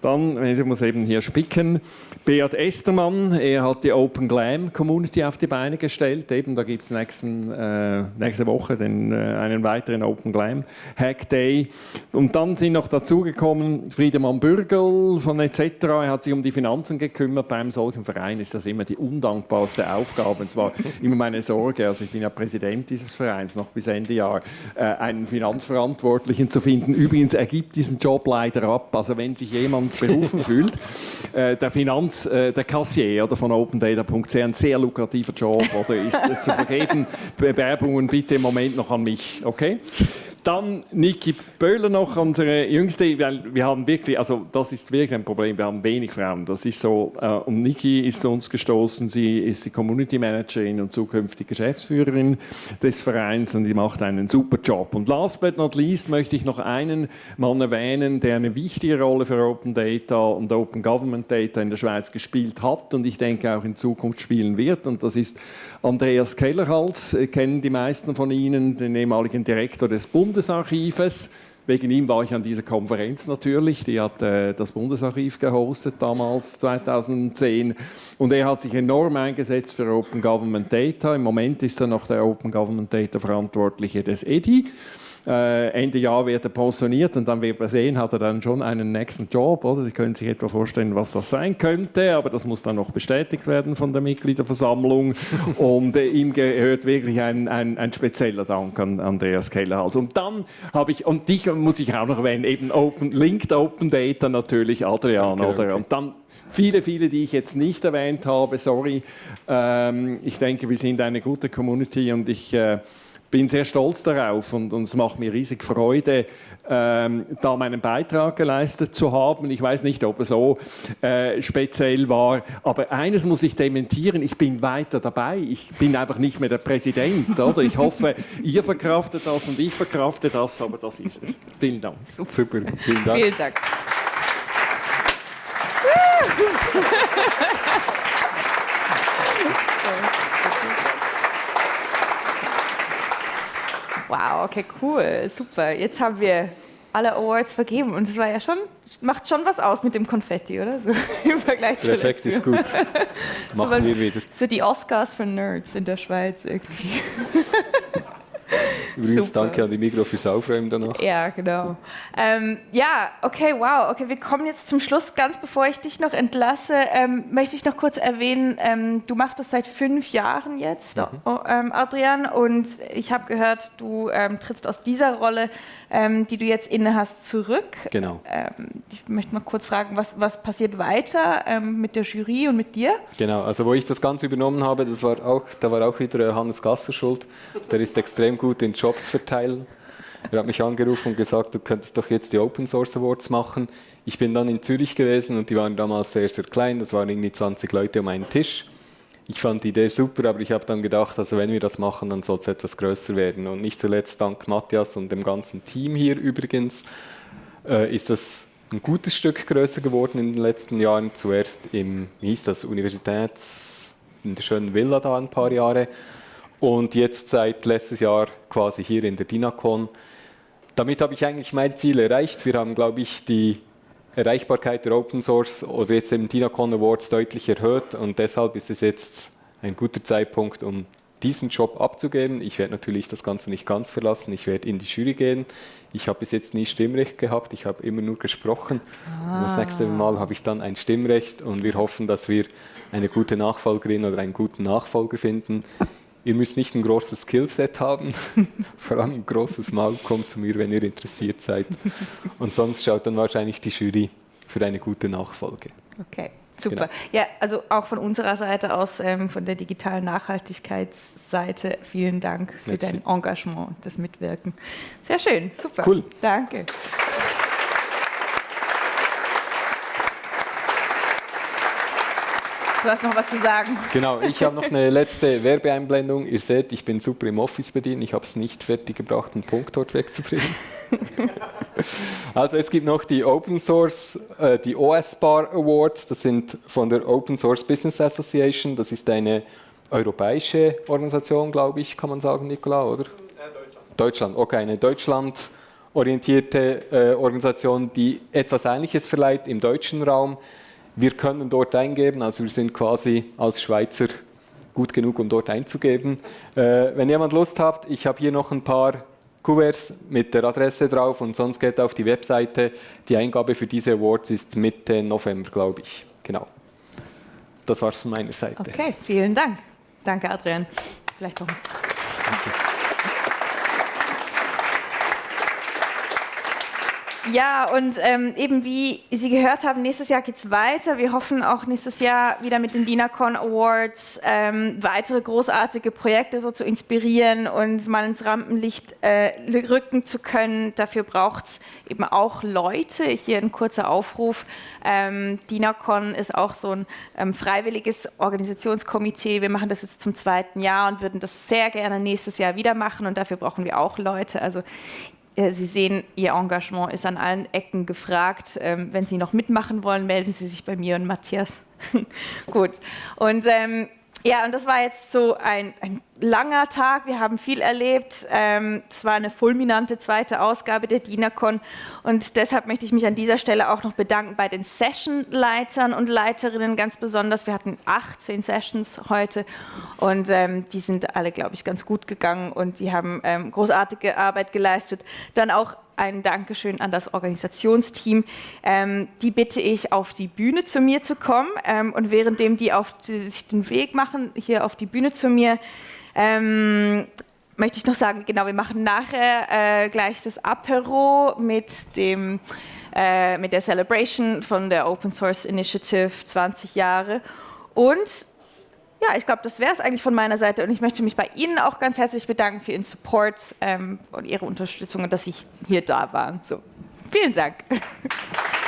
Dann, ich muss eben hier spicken, Beat Estermann, er hat die Open Glam Community auf die Beine gestellt. Eben, da gibt es äh, nächste Woche den, äh, einen weiteren Open Glam Hack Day. Und dann sind noch dazugekommen Friedemann Bürgel von etc. Er hat sich um die Finanzen gekümmert. Bei einem solchen Verein ist das immer die undankbarste Aufgabe. Und zwar immer meine Sorge, also ich bin ja Präsident dieses Vereins noch bis Ende Jahr, äh, einen Finanzverantwortlichen zu finden. Übrigens, er gibt diesen Job leider ab. Also wenn sich jemand berufen fühlt, äh, der Finanz, äh, der Kassier oder von OpenData.ch, ein sehr lukrativer Job oder ist äh, zu vergeben. Bewerbungen bitte im Moment noch an mich, okay? Dann Niki Böhler noch, unsere Jüngste, weil wir haben wirklich, also das ist wirklich ein Problem, wir haben wenig Frauen. Das ist so, äh, und Niki ist zu uns gestoßen, sie ist die Community Managerin und zukünftige Geschäftsführerin des Vereins und die macht einen super Job. Und last but not least möchte ich noch einen Mann erwähnen, der eine wichtige Rolle für Open Data und Open Government Data in der Schweiz gespielt hat und ich denke auch in Zukunft spielen wird. Und das ist Andreas Kellerhals, kennen die meisten von Ihnen, den ehemaligen Direktor des Bundesarchives. Wegen ihm war ich an dieser Konferenz natürlich. Die hat äh, das Bundesarchiv gehostet damals, 2010. Und er hat sich enorm eingesetzt für Open Government Data. Im Moment ist er noch der Open Government Data Verantwortliche des EDI. Äh, Ende Jahr wird er pensioniert und dann wird man sehen, hat er dann schon einen nächsten Job. Oder? Sie können sich etwa vorstellen, was das sein könnte, aber das muss dann noch bestätigt werden von der Mitgliederversammlung. und äh, ihm gehört wirklich ein, ein, ein spezieller Dank an Andreas Kellerhals. Und dann habe ich, und dich muss ich auch noch erwähnen, eben Open, Linked Open Data natürlich, Adrian. Okay, oder? Okay. Und dann viele, viele, die ich jetzt nicht erwähnt habe, sorry. Ähm, ich denke, wir sind eine gute Community und ich äh, bin sehr stolz darauf und, und es macht mir riesig Freude, ähm, da meinen Beitrag geleistet zu haben. Ich weiß nicht, ob er so äh, speziell war, aber eines muss ich dementieren, ich bin weiter dabei. Ich bin einfach nicht mehr der Präsident. Oder? Ich hoffe, ihr verkraftet das und ich verkrafte das, aber das ist es. Vielen Dank. Super, Super. vielen Dank. Vielen Dank. Wow, okay, cool, super. Jetzt haben wir alle Awards vergeben und es war ja schon, macht schon was aus mit dem Konfetti, oder? So, Im Vergleich zu Der Effekt ist gut. Machen so, wir wieder. So die Oscars für Nerds in der Schweiz irgendwie. Übrigens Super. danke an die Mikro fürs Aufräumen danach. Ja, genau. Ähm, ja, okay, wow. Okay, wir kommen jetzt zum Schluss. Ganz bevor ich dich noch entlasse, ähm, möchte ich noch kurz erwähnen, ähm, du machst das seit fünf Jahren jetzt, mhm. Ähm, Adrian, und ich habe gehört, du ähm, trittst aus dieser Rolle, ähm, die du jetzt inne hast, zurück. Genau. ich möchte mal kurz fragen, was, was passiert weiter mit der Jury und mit dir? Genau, also wo ich das Ganze übernommen habe, das war auch, da war auch wieder Hannes Gasser schuld. Der ist extrem gut in Jobs verteilen. Er hat mich angerufen und gesagt, du könntest doch jetzt die Open Source Awards machen. Ich bin dann in Zürich gewesen und die waren damals sehr, sehr klein. Das waren irgendwie 20 Leute um einen Tisch. Ich fand die Idee super, aber ich habe dann gedacht, also wenn wir das machen, dann soll es etwas größer werden. Und nicht zuletzt dank Matthias und dem ganzen Team hier übrigens äh, ist das ein gutes Stück größer geworden in den letzten Jahren. Zuerst im, wie hieß das, Universitäts, in der schönen Villa da ein paar Jahre und jetzt seit letztes Jahr quasi hier in der DINACON. Damit habe ich eigentlich mein Ziel erreicht. Wir haben, glaube ich, die Erreichbarkeit der Open Source oder jetzt im DINACON Awards deutlich erhöht und deshalb ist es jetzt ein guter Zeitpunkt, um diesen Job abzugeben. Ich werde natürlich das Ganze nicht ganz verlassen, ich werde in die Jury gehen. Ich habe bis jetzt nie Stimmrecht gehabt, ich habe immer nur gesprochen. Ah. Das nächste Mal habe ich dann ein Stimmrecht und wir hoffen, dass wir eine gute Nachfolgerin oder einen guten Nachfolger finden. Ihr müsst nicht ein großes Skillset haben, vor allem ein großes Maul, kommt zu mir, wenn ihr interessiert seid. Und sonst schaut dann wahrscheinlich die Jury für eine gute Nachfolge. Okay, super. Genau. Ja, also auch von unserer Seite aus, ähm, von der digitalen Nachhaltigkeitsseite, vielen Dank für Merci. dein Engagement, das Mitwirken. Sehr schön, super. Cool. Danke. Du hast noch was zu sagen. Genau, ich habe noch eine letzte Werbeeinblendung. Ihr seht, ich bin super im Office bedient. Ich habe es nicht fertig gebracht, einen Punkt dort wegzubringen. also es gibt noch die Open Source, äh, die OS Bar Awards. Das sind von der Open Source Business Association. Das ist eine europäische Organisation, glaube ich, kann man sagen, Nicola, oder? Deutschland. Deutschland, okay, eine Deutschland orientierte äh, Organisation, die etwas Ähnliches verleiht im deutschen Raum. Wir können dort eingeben, also wir sind quasi als Schweizer gut genug, um dort einzugeben. Äh, wenn jemand Lust hat, ich habe hier noch ein paar Kuverts mit der Adresse drauf und sonst geht auf die Webseite. Die Eingabe für diese Awards ist Mitte November, glaube ich. Genau. Das war es von meiner Seite. Okay, vielen Dank. Danke, Adrian. Vielleicht noch. Ja, und ähm, eben wie Sie gehört haben, nächstes Jahr geht es weiter. Wir hoffen auch nächstes Jahr wieder mit den DINACON Awards ähm, weitere großartige Projekte so zu inspirieren und mal ins Rampenlicht äh, rücken zu können. Dafür braucht es eben auch Leute. Hier ein kurzer Aufruf. Ähm, DINACON ist auch so ein ähm, freiwilliges Organisationskomitee. Wir machen das jetzt zum zweiten Jahr und würden das sehr gerne nächstes Jahr wieder machen und dafür brauchen wir auch Leute. Also Sie sehen, Ihr Engagement ist an allen Ecken gefragt. Ähm, wenn Sie noch mitmachen wollen, melden Sie sich bei mir und Matthias. Gut. Und ähm, ja, und das war jetzt so ein, ein langer Tag. Wir haben viel erlebt. Ähm, es war eine fulminante zweite Ausgabe der DINACON. Und deshalb möchte ich mich an dieser Stelle auch noch bedanken bei den Session-Leitern und Leiterinnen ganz besonders. Wir hatten 18 Sessions heute und ähm, die sind alle, glaube ich, ganz gut gegangen und die haben ähm, großartige Arbeit geleistet. Dann auch ein Dankeschön an das Organisationsteam. Ähm, die bitte ich, auf die Bühne zu mir zu kommen. Ähm, und währenddem die auf sich den Weg machen, hier auf die Bühne zu mir, ähm, möchte ich noch sagen, genau, wir machen nachher äh, gleich das Apero mit dem äh, mit der Celebration von der Open Source Initiative 20 Jahre. Und ja, ich glaube, das wäre es eigentlich von meiner Seite. Und ich möchte mich bei Ihnen auch ganz herzlich bedanken für Ihren Support ähm, und Ihre Unterstützung und dass Sie hier da waren. So, vielen Dank.